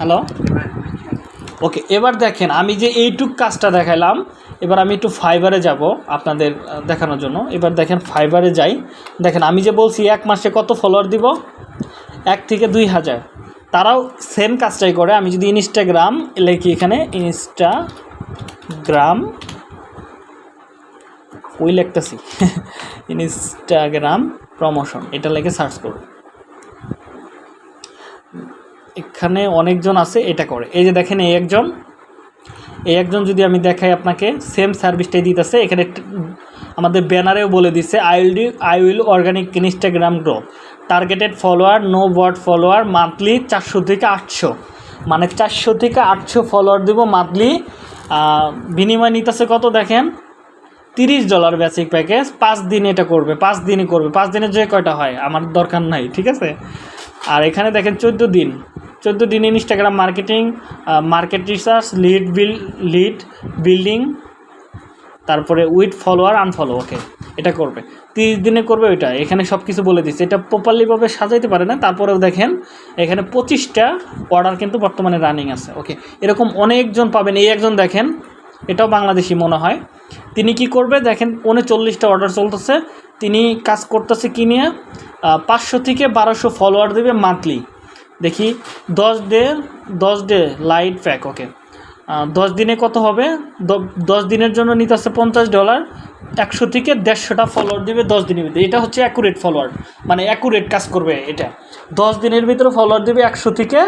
হ্যালো ওকে এবার দেখেন, আমি যে এইটুক কাজটা দেখালাম, এবার আমি একটু ফাইবারে যাব আপনাদের দেখানোর জন্য। এবার দেখেন ফাইবারে যাই। দেখেন, আমি যে বলছি এক মাসে কত ফলোয়ার দিব? এক থেকে দুই হাজার। তারাও সেম কাজটাই করে। আমি যদি ইনস্টাগ্রাম লিখি এখানে ইনস্টাগ্রাম ওই লিখতেছি। ইনস্টাগ্রাম প্রমোশন এটা লেগে সার্চ করব এখানে অনেকজন আছে, এটা করে। এই যে দেখেন এই একজন। এই একজন যদি আমি দেখাই আপনাকে সেম সার্ভিসটাই দিতেছে। এখানে আমাদের ব্যানারেও বলে দিচ্ছে I will do I will organic Instagram grow targeted follower no word follower monthly চারশো থেকে আটশো। মানে চারশো থেকে আটশো ফলোয়ার দেবো মান্থলি বিনিময় নিতেছে কত দেখেন? তিরিশ ডলার বেসিক প্যাকেজ পাঁচ দিন এটা করবে, পাঁচ দিনই করবে। পাঁচ দিনের যে কয়টা হয়, আমার দরকার নাই, ঠিক আছে? আর এখানে দেখেন চোদ্দ দিন। চোদ্দ দিন Instagram marketing market research lead build lead building তারপরে উইথ ফলোয়ার আনফলো ওকে এটা করবে। তিরিশ দিনে করবে ওইটা। এখানে সব কিছু বলে দিচ্ছে। এটা প্রপারলিভাবে সাজাইতে পারে না। তারপরেও দেখেন, এখানে পঁচিশটা অর্ডার কিন্তু বর্তমানে রানিং আছে ওকে এরকম অনেকজন পাবেন। এই একজন দেখেন, এটাও বাংলাদেশি মনে হয়। তিনি কি করবে? দেখেন, উনচল্লিশটা অর্ডার চলতেছে। তিনি কাজ করতেছে কি নিয়ে? পাঁচশো থেকে বারোশো ফলোয়ার দেবে মান্থলি দেখি, দশ ডে দশ ডে লাইট প্যাক ওকে দশ দিনে কত হবে? দশ দিনের জন্য নিতে আসছে পঞ্চাশ ডলার একশো থেকে দেড়শোটা ফলোয়ার দিবে দশ দিনের ভিতরে। এটা হচ্ছে অ্যাকুরেট ফলোয়ার মানে অ্যাকুরেট কাজ করবে এটা। দশ দিনের ভিতরে ফলোয়ার দিবে একশো থেকে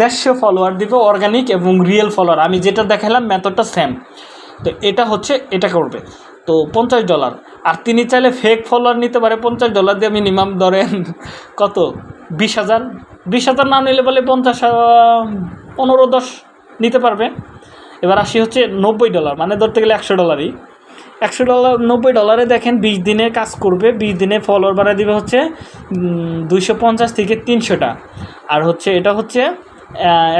দেড়শো ফলোয়ার দিবে অর্গানিক এবং রিয়েল ফলোয়ার আমি যেটা দেখালাম মেথডটা সেম তো এটা হচ্ছে, এটা করবে। তো পঞ্চাশ ডলার। আর তিনি চাইলে ফেক ফলোয়ার নিতে পারে, পঞ্চাশ ডলার দিয়ে মিনিমাম ধরেন কত? বিশ হাজার? বিশ হাজার না নিলে বলে পঞ্চাশ পনেরো, দশ নিতে পারবে। এবার আসি হচ্ছে নব্বই ডলার মানে ধরতে গেলে একশো ডলারই। একশো ডলার, নব্বই ডলারে দেখেন বিশ দিনে কাজ করবে, বিশ দিনে ফলোয়ার বাড়া দিবে হচ্ছে দুইশো পঞ্চাশ থেকে তিনশোটা। আর হচ্ছে এটা হচ্ছে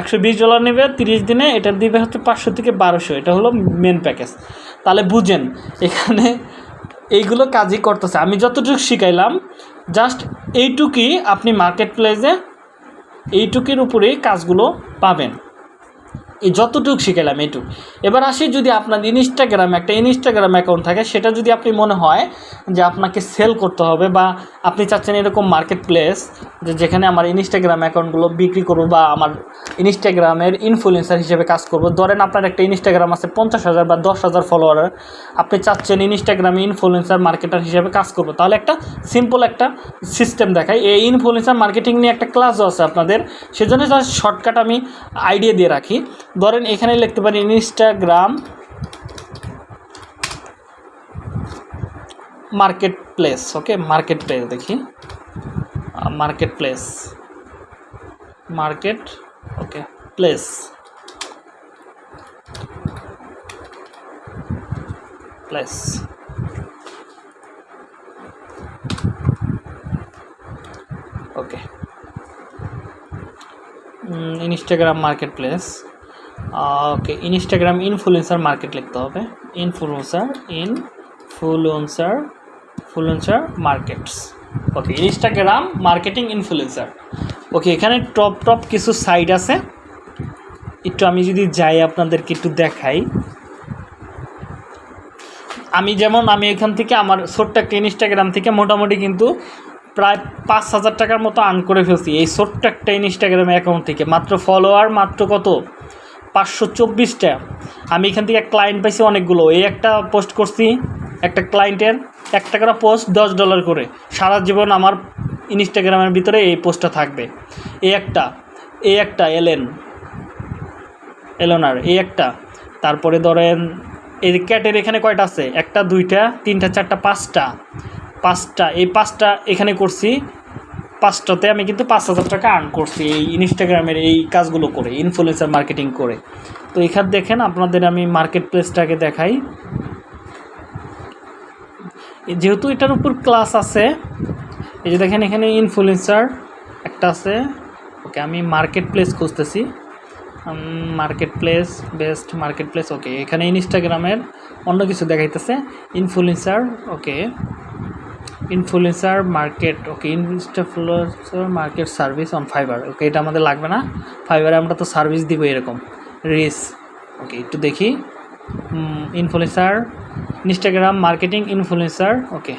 একশো বিশ ডলার নেবে, তিরিশ দিনে এটা দিবে হচ্ছে পাঁচশো থেকে বারোশো, এটা হলো মেন প্যাকেজ তাহলে বুঝেন, এখানে এইগুলো কাজই করতেছে। আমি যতটুকু শিখাইলাম জাস্ট এইটুকুই আপনি মার্কেট প্লেসে এইটুকির উপরেই কাজগুলো পাবেন। এই যতটুকু শিখালাম এইটুকু এবার আসি যদি আপনার ইনস্টাগ্রাম একটা ইনস্টাগ্রাম অ্যাকাউন্ট থাকে, সেটা যদি আপনি মনে হয় যে আপনাকে সেল করতে হবে বা আপনি চাচ্ছেন এরকম মার্কেট প্লেস যে যেখানে আমার ইনস্টাগ্রাম অ্যাকাউন্টগুলো বিক্রি করব বা আমার ইনস্টাগ্রামের ইনফ্লুয়েন্সার হিসেবে কাজ করব। ধরেন আপনার একটা ইনস্টাগ্রাম আছে পঞ্চাশ হাজার বা দশ হাজার ফলোয়ার আপনি চাচ্ছেন ইনস্টাগ্রামে ইনফ্লুয়েন্সার মার্কেটার হিসেবে কাজ করব। তাহলে একটা সিম্পল একটা সিস্টেম দেখাই। এই ইনফ্লুয়েন্সার মার্কেটিং নিয়ে একটা ক্লাসও আছে আপনাদের। সেজন্য শর্টকাট আমি আইডিয়া দিয়ে রাখি। ধরেন এখানে লিখতে পারি Instagram market place okay market place দেখি। Market place market okay place place okay Instagram market place okay Instagram influencer market লিখতে হবে influencer influencer influencer markets okay Instagram marketing influencer okay এখানে টপ টপ কিছু সাইট আছে। একটু আমি যদি যাই আপনাদেরকে একটু দেখাই। আমি যেমন, আমি এখান থেকে আমার ছোট্ট একটা ইনস্টাগ্রাম থেকে মোটামুটি কিন্তু প্রায় পাঁচ হাজার টাকার মতো আর্ন করে ফেলছি। এই ছোট্ট একটা ইনস্টাগ্রাম অ্যাকাউন্ট থেকে। মাত্র ফলোয়ার মাত্র কত? পাঁচশো চব্বিশটা। আমি এখান থেকে ক্লায়েন্ট পাইছি অনেকগুলো। এই একটা পোস্ট করছি, একটা ক্লায়েন্টের এক টাকার পোস্ট দশ ডলার করে। সারা জীবন আমার ইনস্টাগ্রামের ভিতরে এই পোস্টটা থাকবে। এই একটা এই একটা এলেন এলোনার এই একটা। তারপরে ধরেন, এই ক্যাটের এখানে কয়টা আছে? একটা, দুইটা, তিনটা, চারটা, পাঁচটা। পাঁচটা, এই পাঁচটা এখানে করছি। পাঁচটাতে আমি কিন্তু পাঁচ হাজার টাকা আর্ন করছি এই ইনস্টাগ্রামের এই কাজগুলো করে ইনফ্লুয়েন্সার মার্কেটিং করে। তো এখানে দেখেন আপনাদের আমি মার্কেট প্লেসটাকে দেখাই যেহেতু এটার উপর ক্লাস আছে, এই যে দেখেন এখানে ইনফ্লুয়েন্সার একটা আছে। ওকে, আমি মার্কেট প্লেস খুঁজতেছি। Market place best market place okay এখানে ইনস্টাগ্রামের অন্য কিছু দেখাইতেছে। Influencer okay influencer market okay instafluencer market service on Fiverr okay এটা আমাদের লাগবে না। ফাইবারে আমরা তো সার্ভিস দিব এরকম। রিস ওকে একটু দেখি। Influencer Instagram marketing influencer okay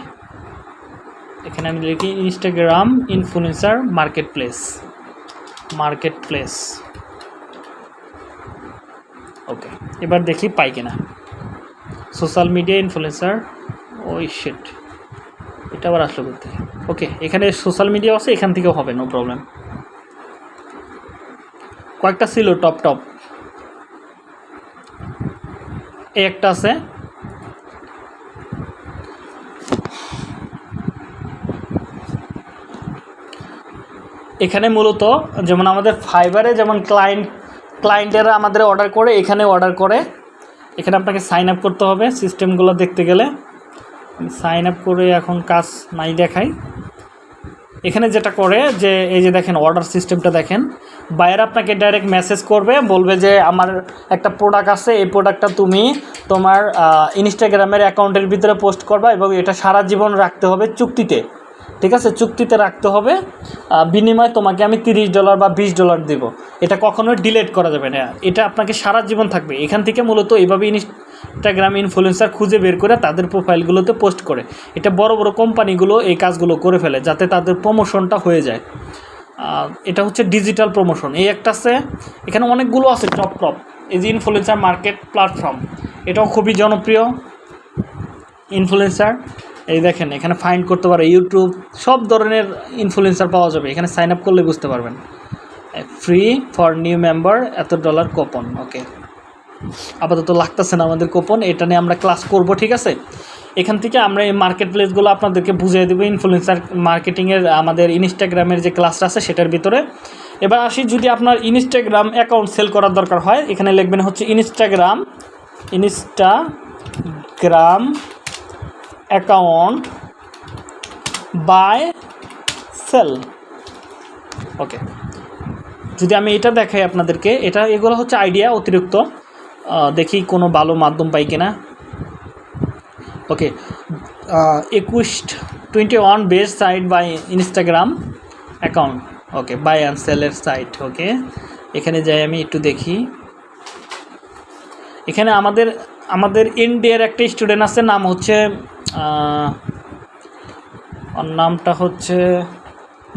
এখানে আমি লিখি Instagram influencer market place market place okay এবার দেখি পাই কিনা। সোশ্যাল মিডিয়া ইনফ্লুয়েন্সার ওই শিট এটা আবার আসলো করতে ওকে এখানে সোশ্যাল মিডিয়া আছে, এখান থেকেও হবে নো প্রবলেম কয়েকটা ছিল টপ টপ এই একটা আছে। এখানে মূলত যেমন আমাদের ফাইবারে যেমন ক্লায়েন্ট ক্লায়েন্টেরা আমাদের অর্ডার করে, এখানে অর্ডার করে। এখানে আপনাকে সাইন আপ করতে হবে সিস্টেমগুলো দেখতে গেলে। সাইন আপ করে এখন কাজ নাই দেখাই এখানে যেটা করে যে, এই যে দেখেন অর্ডার সিস্টেমটা দেখেন। বাইরে আপনাকে ডাইরেক্ট মেসেজ করবে, বলবে যে, আমার একটা প্রোডাক্ট আছে, এই প্রোডাক্টটা তুমি তোমার ইনস্টাগ্রামের অ্যাকাউন্টের ভিতরে পোস্ট করবা এবং এটা সারা জীবন রাখতে হবে চুক্তিতে। ঠিক আছে? চুক্তিতে রাখতে হবে বিনিময়ে তোমাকে আমি তিরিশ ডলার বা বিশ ডলার দেবো। এটা কখনোই ডিলেট করা যাবে না। এটা আপনাকে সারা জীবন থাকবে। এখান থেকে মূলত এইভাবে ইনস্টাগ্রাম ইনফ্লুয়েন্সার খুঁজে বের করে তাদের প্রোফাইলগুলোতে পোস্ট করে। এটা বড় বড় কোম্পানিগুলো এই কাজগুলো করে ফেলে যাতে তাদের প্রমোশনটা হয়ে যায়। এটা হচ্ছে ডিজিটাল প্রমোশন এই একটা আছে, এখানে অনেকগুলো আছে টপ টপ এই যে ইনফ্লুয়েন্সার মার্কেট প্ল্যাটফর্ম এটাও খুবই জনপ্রিয়। ইনফ্লুয়েন্সার এই দেখেন, এখানে ফাইন্ড করতে পারে ইউটিউব সব ধরনের ইনফ্লুয়েন্সার পাওয়া যাবে। এখানে সাইন আপ করলে বুঝতে পারবেন। ফ্রি ফর নিউ মেম্বার এত ডলার কোপন ওকে আপাতত লাগতেছে না আমাদের কোপন এটা নিয়ে আমরা ক্লাস করব, ঠিক আছে? এখান থেকে আমরা এই মার্কেট প্লেসগুলো আপনাদেরকে বুঝিয়ে দেবো ইনফ্লুয়েন্সার মার্কেটিংয়ের আমাদের ইনস্টাগ্রামের যে ক্লাসটা আছে, সেটার ভিতরে। এবার আসি, যদি আপনার ইনস্টাগ্রাম অ্যাকাউন্ট সেল করার দরকার হয়, এখানে লিখবেন হচ্ছে Instagram Instagram account buy sell okay যদি আমি এটা দেখাই আপনাদেরকে, এটা এগুলো হচ্ছে আইডিয়া অতিরিক্ত। দেখি কোনো ভালো মাধ্যম পাই কিনা। ওকে একুশ twenty one best site buy Instagram account okay buy and সেলের সাইট ওকে এখানে যাই আমি একটু দেখি। এখানে আমাদের আমাদের ইন্ডিয়ার একটা স্টুডেন্ট আছে, নাম হচ্ছে নামটা হচ্ছে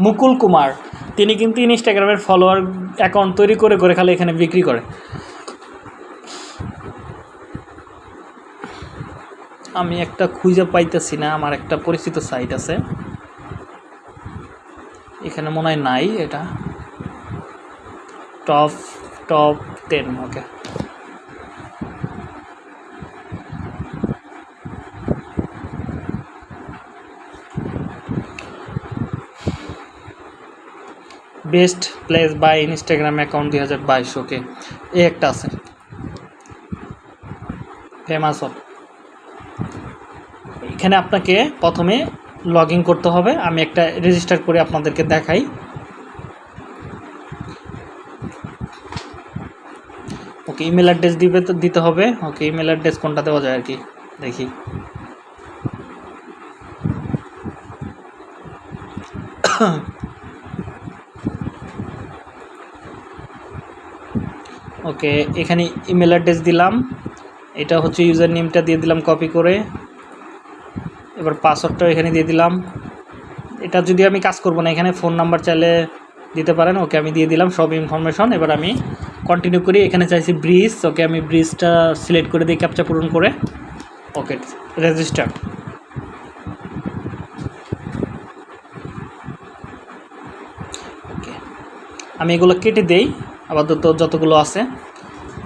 মুকুল কুমার। তিনি কিন্তু ইনস্টাগ্রামের ফলোয়ার অ্যাকাউন্ট তৈরি করে করে খালি এখানে বিক্রি করে। আমি একটা খুঁজে পাইতেছি না, আমার একটা পরিচিত সাইট আছে। এখানে মনে হয় নাই এটা। Top top ten okay best place buy Instagram account দুই হাজার বাইশ ওকে এই একটা আছে। ফেমাস হব এখানে আপনাকে প্রথমে লগ করতে হবে। আমি একটা রেজিস্টার করে আপনাদেরকে দেখাই। ওকে ইমেল অ্যাড্রেস দিবে তো, দিতে হবে। ওকে ইমেল অ্যাড্রেস কোনটা দেওয়া যায় আর কি দেখি। ওকে, এখানে ইমেল অ্যাড্রেস দিলাম। এটা হচ্ছে ইউজার নেমটা দিয়ে দিলাম কপি করে। এবার পাসওয়ার্ডটাও এখানে দিয়ে দিলাম। এটা যদি আমি কাজ করব না, এখানে ফোন নাম্বার চাইলে দিতে পারেন, ওকে আমি দিয়ে দিলাম, সব ইনফরমেশন এবার আমি কন্টিনিউ করি, এখানে চাইছি ব্রিজ ওকে আমি ব্রিজটা সিলেক্ট করে দিই ক্যাপচা পূরণ করে। ওকে রেজিস্টার ওকে, আমি এগুলো কেটে দেই, আপাতত যতগুলো আছে।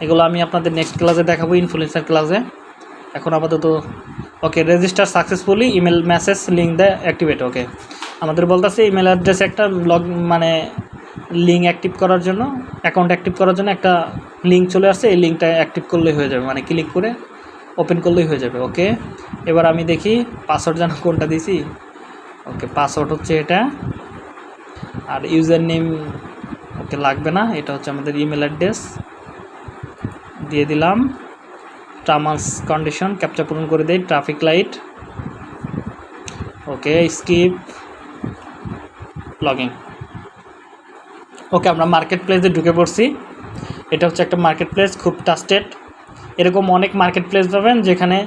এগুলো আমি আপনাদের নেক্সট ক্লাসে দেখাবো ইনফ্লুয়েন্সার ক্লাসে এখন আপাতত okay register successfully email message link দেয় অ্যাক্টিভেট ওকে আমাদের বলতেছে ইমেল অ্যাড্রেস একটা লগ মানে লিঙ্ক অ্যাক্টিভ করার জন্য অ্যাকাউন্ট অ্যাক্টিভ করার জন্য একটা লিঙ্ক চলে আসছে, এই লিঙ্কটা অ্যাক্টিভ করলেই হয়ে যাবে মানে ক্লিক করে ওপেন করলেই হয়ে যাবে ওকে এবার আমি দেখি পাসওয়ার্ড যেন কোনটা দিছি? ওকে পাসওয়ার্ড হচ্ছে এটা, আর ইউজার নেম ওকে লাগবে না, এটা হচ্ছে আমাদের ইমেল অ্যাড্রেস দিয়ে দিলাম। টার্মাস কন্ডিশন ক্যাপচা পূরণ করে দেই traffic light okay skip logging okay আমরা মার্কেট প্লেসে ঢুকে পড়ছি। এটা হচ্ছে একটা মার্কেট প্লেস খুব ট্রাস্টেড এরকম অনেক মার্কেট প্লেস পাবেন যেখানে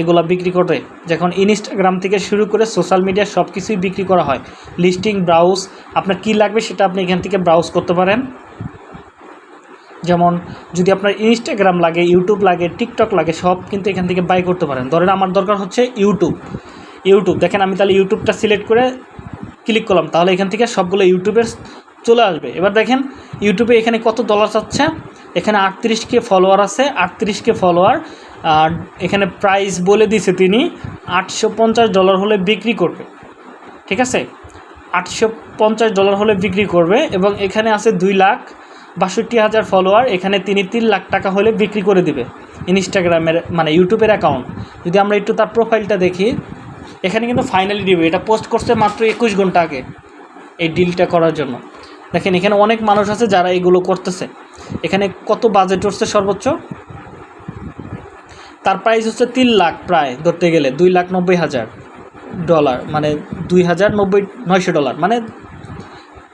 এগুলা বিক্রি করে যখন ইনস্টাগ্রাম থেকে শুরু করে সোশ্যাল মিডিয়া সব কিছুই বিক্রি করা হয়। লিস্টিং ব্রাউজ আপনার কী লাগবে সেটা আপনি এখান থেকে ব্রাউজ করতে পারেন। যেমন যদি আপনার ইনস্টাগ্রাম লাগে ইউটিউব লাগে টিকটক লাগে, সব কিন্তু এখান থেকে বাই করতে পারেন। ধরেন আমার দরকার হচ্ছে ইউটিউব ইউটিউব দেখেন আমি তাহলে ইউটিউবটা সিলেক্ট করে ক্লিক করলাম, তাহলে এখান থেকে সবগুলো ইউটিউবের চলে আসবে। এবার দেখেন ইউটিউবে এখানে কত ডলার চাচ্ছে এখানে আটত্রিশ কে ফলোয়ার আছে, আটত্রিশ কে ফলোয়ার আর এখানে প্রাইস বলে দিছে তিনি, আটশো পঞ্চাশ ডলার হলে বিক্রি করবে। ঠিক আছে? আটশো পঞ্চাশ ডলার হলে বিক্রি করবে, এবং এখানে আছে দুই লাখ বাষট্টি হাজার ফলোয়ার এখানে তিনি তিন লাখ টাকা হলে বিক্রি করে দিবে ইনস্টাগ্রামের মানে ইউটিউবের অ্যাকাউন্ট যদি আমরা একটু তার প্রোফাইলটা দেখি, এখানে কিন্তু ফাইনালি দিবে এটা পোস্ট করছে মাত্র একুশ ঘণ্টা আগে এই ডিলটা করার জন্য। দেখেন, এখানে অনেক মানুষ আছে যারা এগুলো করতেছে। এখানে কত বাজেট উঠছে সর্বোচ্চ? তার প্রাইস হচ্ছে তিন লাখ প্রায়, ধরতে গেলে দুই লাখ নব্বই হাজার ডলার মানে দুই হাজার নব্বই, নয়শো ডলার মানে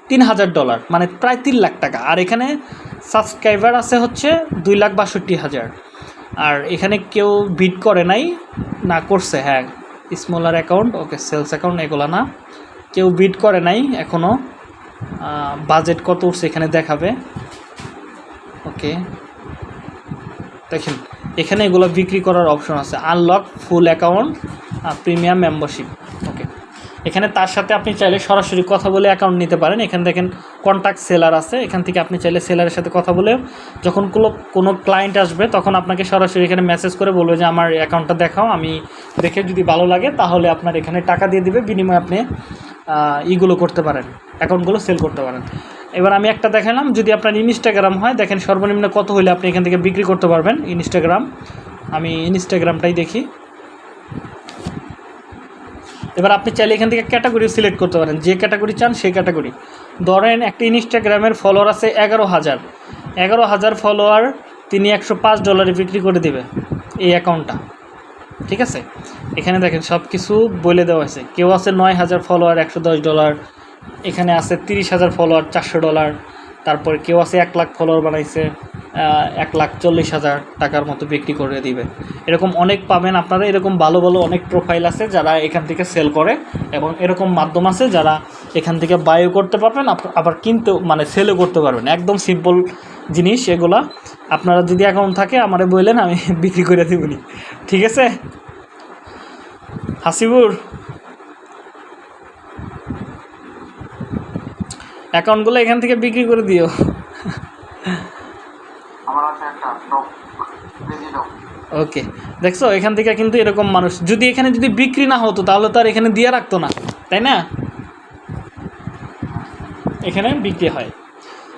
তিন হাজার ডলার মানে প্রায় তিন লাখ টাকা। আর এখানে সাবস্ক্রাইবার আছে হচ্ছে দুই লাখ বাষট্টি হাজার। আর এখানে কেউ বিট করে নাই, না করছে হ্যাঁ smaller account okay sales account এগুলো না। কেউ বিট করে নাই এখনও বাজেট কত উঠছে এখানে দেখাবে। ওকে দেখেন, এখানে এগুলো বিক্রি করার অপশন আছে। Unlock full account premium membership okay এখানে তার সাথে আপনি চাইলে সরাসরি কথা বলে অ্যাকাউন্ট নিতে পারেন। এখানে দেখেন কন্ট্যাক্ট সেলার আছে। এখান থেকে আপনি চাইলে সেলারের সাথে কথা বলে যখন কোনো কোনো ক্লায়েন্ট আসবে, তখন আপনাকে সরাসরি এখানে মেসেজ করে বলবে যে, আমার অ্যাকাউন্টটা দেখাও। আমি দেখে যদি ভালো লাগে, তাহলে আপনার এখানে টাকা দিয়ে দিবে। বিনিময়ে আপনি ইগুলো করতে পারেন। অ্যাকাউন্টগুলো সেল করতে পারেন। এবার আমি একটা দেখালাম। যদি আপনার ইনস্টাগ্রাম হয়, দেখেন সর্বনিম্ন কত হলে আপনি এখান থেকে বিক্রি করতে পারবেন। ইনস্টাগ্রাম আমি ইনস্টাগ্রামটাই দেখি। এবার আপনি চাইলে এখান থেকে ক্যাটাগরি সিলেক্ট করতে পারেন। যে ক্যাটাগরি চান সেই ক্যাটাগরি ধরেন একটা ইনস্টাগ্রামের ফলোয়ার আছে এগারো হাজার। এগারো হাজার ফলোয়ার তিনি একশো পাঁচ ডলারে বিক্রি করে দিবে এই অ্যাকাউন্টটা ঠিক আছে? এখানে দেখেন সব কিছু বলে দেওয়া হয়েছে। কেউ আছে নয় হাজার ফলোয়ার একশো দশ ডলার এখানে আছে তিরিশ হাজার ফলোয়ার চারশো ডলার তারপরে কেউ আছে এক লাখ ফলোয়ার বানাইছে এক লাখ চল্লিশ হাজার টাকার মতো বিক্রি করে দিবে। এরকম অনেক পাবেন আপনারা, এরকম ভালো ভালো অনেক প্রোফাইল আছে যারা এখান থেকে সেল করে এবং এরকম মাধ্যম আছে যারা এখান থেকে বায়ও করতে পারবেন আবার কিনতেও মানে সেলও করতে পারবেন। একদম সিম্পল জিনিস এগুলা। আপনারা যদি অ্যাকাউন্ট থাকে, আমারে বললেন, আমি বিক্রি করে দিবনি। ঠিক আছে? হাসিবুর অ্যাকাউন্টগুলো এখান থেকে বিক্রি করে দিও। ওকে। দেখছ এখান থেকে কিন্তু এরকম মানুষ। যদি এখানে যদি বিক্রি না হতো তাহলে তো আর এখানে দিয়ে রাখতো না তাই না? এখানে বিক্রি হয়।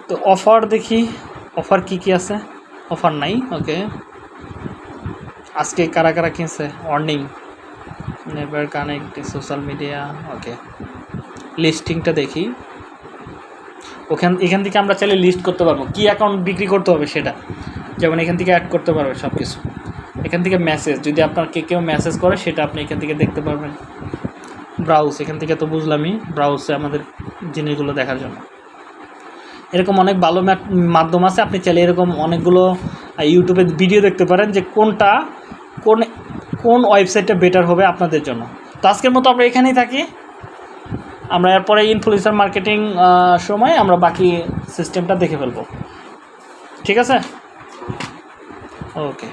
তো অফার দেখি অফার কি কি আছে? অফার নাই ওকে। আজকে কারা কারা কিনছে? Warning never connect social media okay. লিস্টিংটা দেখি। ওখান, এখান থেকে আমরা চাইলে লিস্ট করতে পারব। কি অ্যাকাউন্ট বিক্রি করতে হবে সেটা? যেমন এখান থেকে অ্যাড করতে পারবে সব কিছু এখান থেকে মেসেজ যদি আপনার কে কেউ মেসেজ করে, সেটা আপনি এখান থেকে দেখতে পারবেন। ব্রাউজ এখান থেকে তো বুঝলামই ব্রাউজে আমাদের জিনিসগুলো দেখার জন্য। এরকম অনেক ভালো মাধ্যম আছে, আপনি চাইলে এরকম অনেকগুলো ইউটিউবে ভিডিও দেখতে পারেন যে কোনটা, কোন কোন ওয়েবসাইটটা বেটার হবে আপনাদের জন্য। তো আজকের মতো আমরা এখানেই থাকি। আমরা এরপরে ইনফ্লুয়েন্সার মার্কেটিং সময় আমরা বাকি সিস্টেমটা দেখে ফেলব। ঠিক আছে? ওকে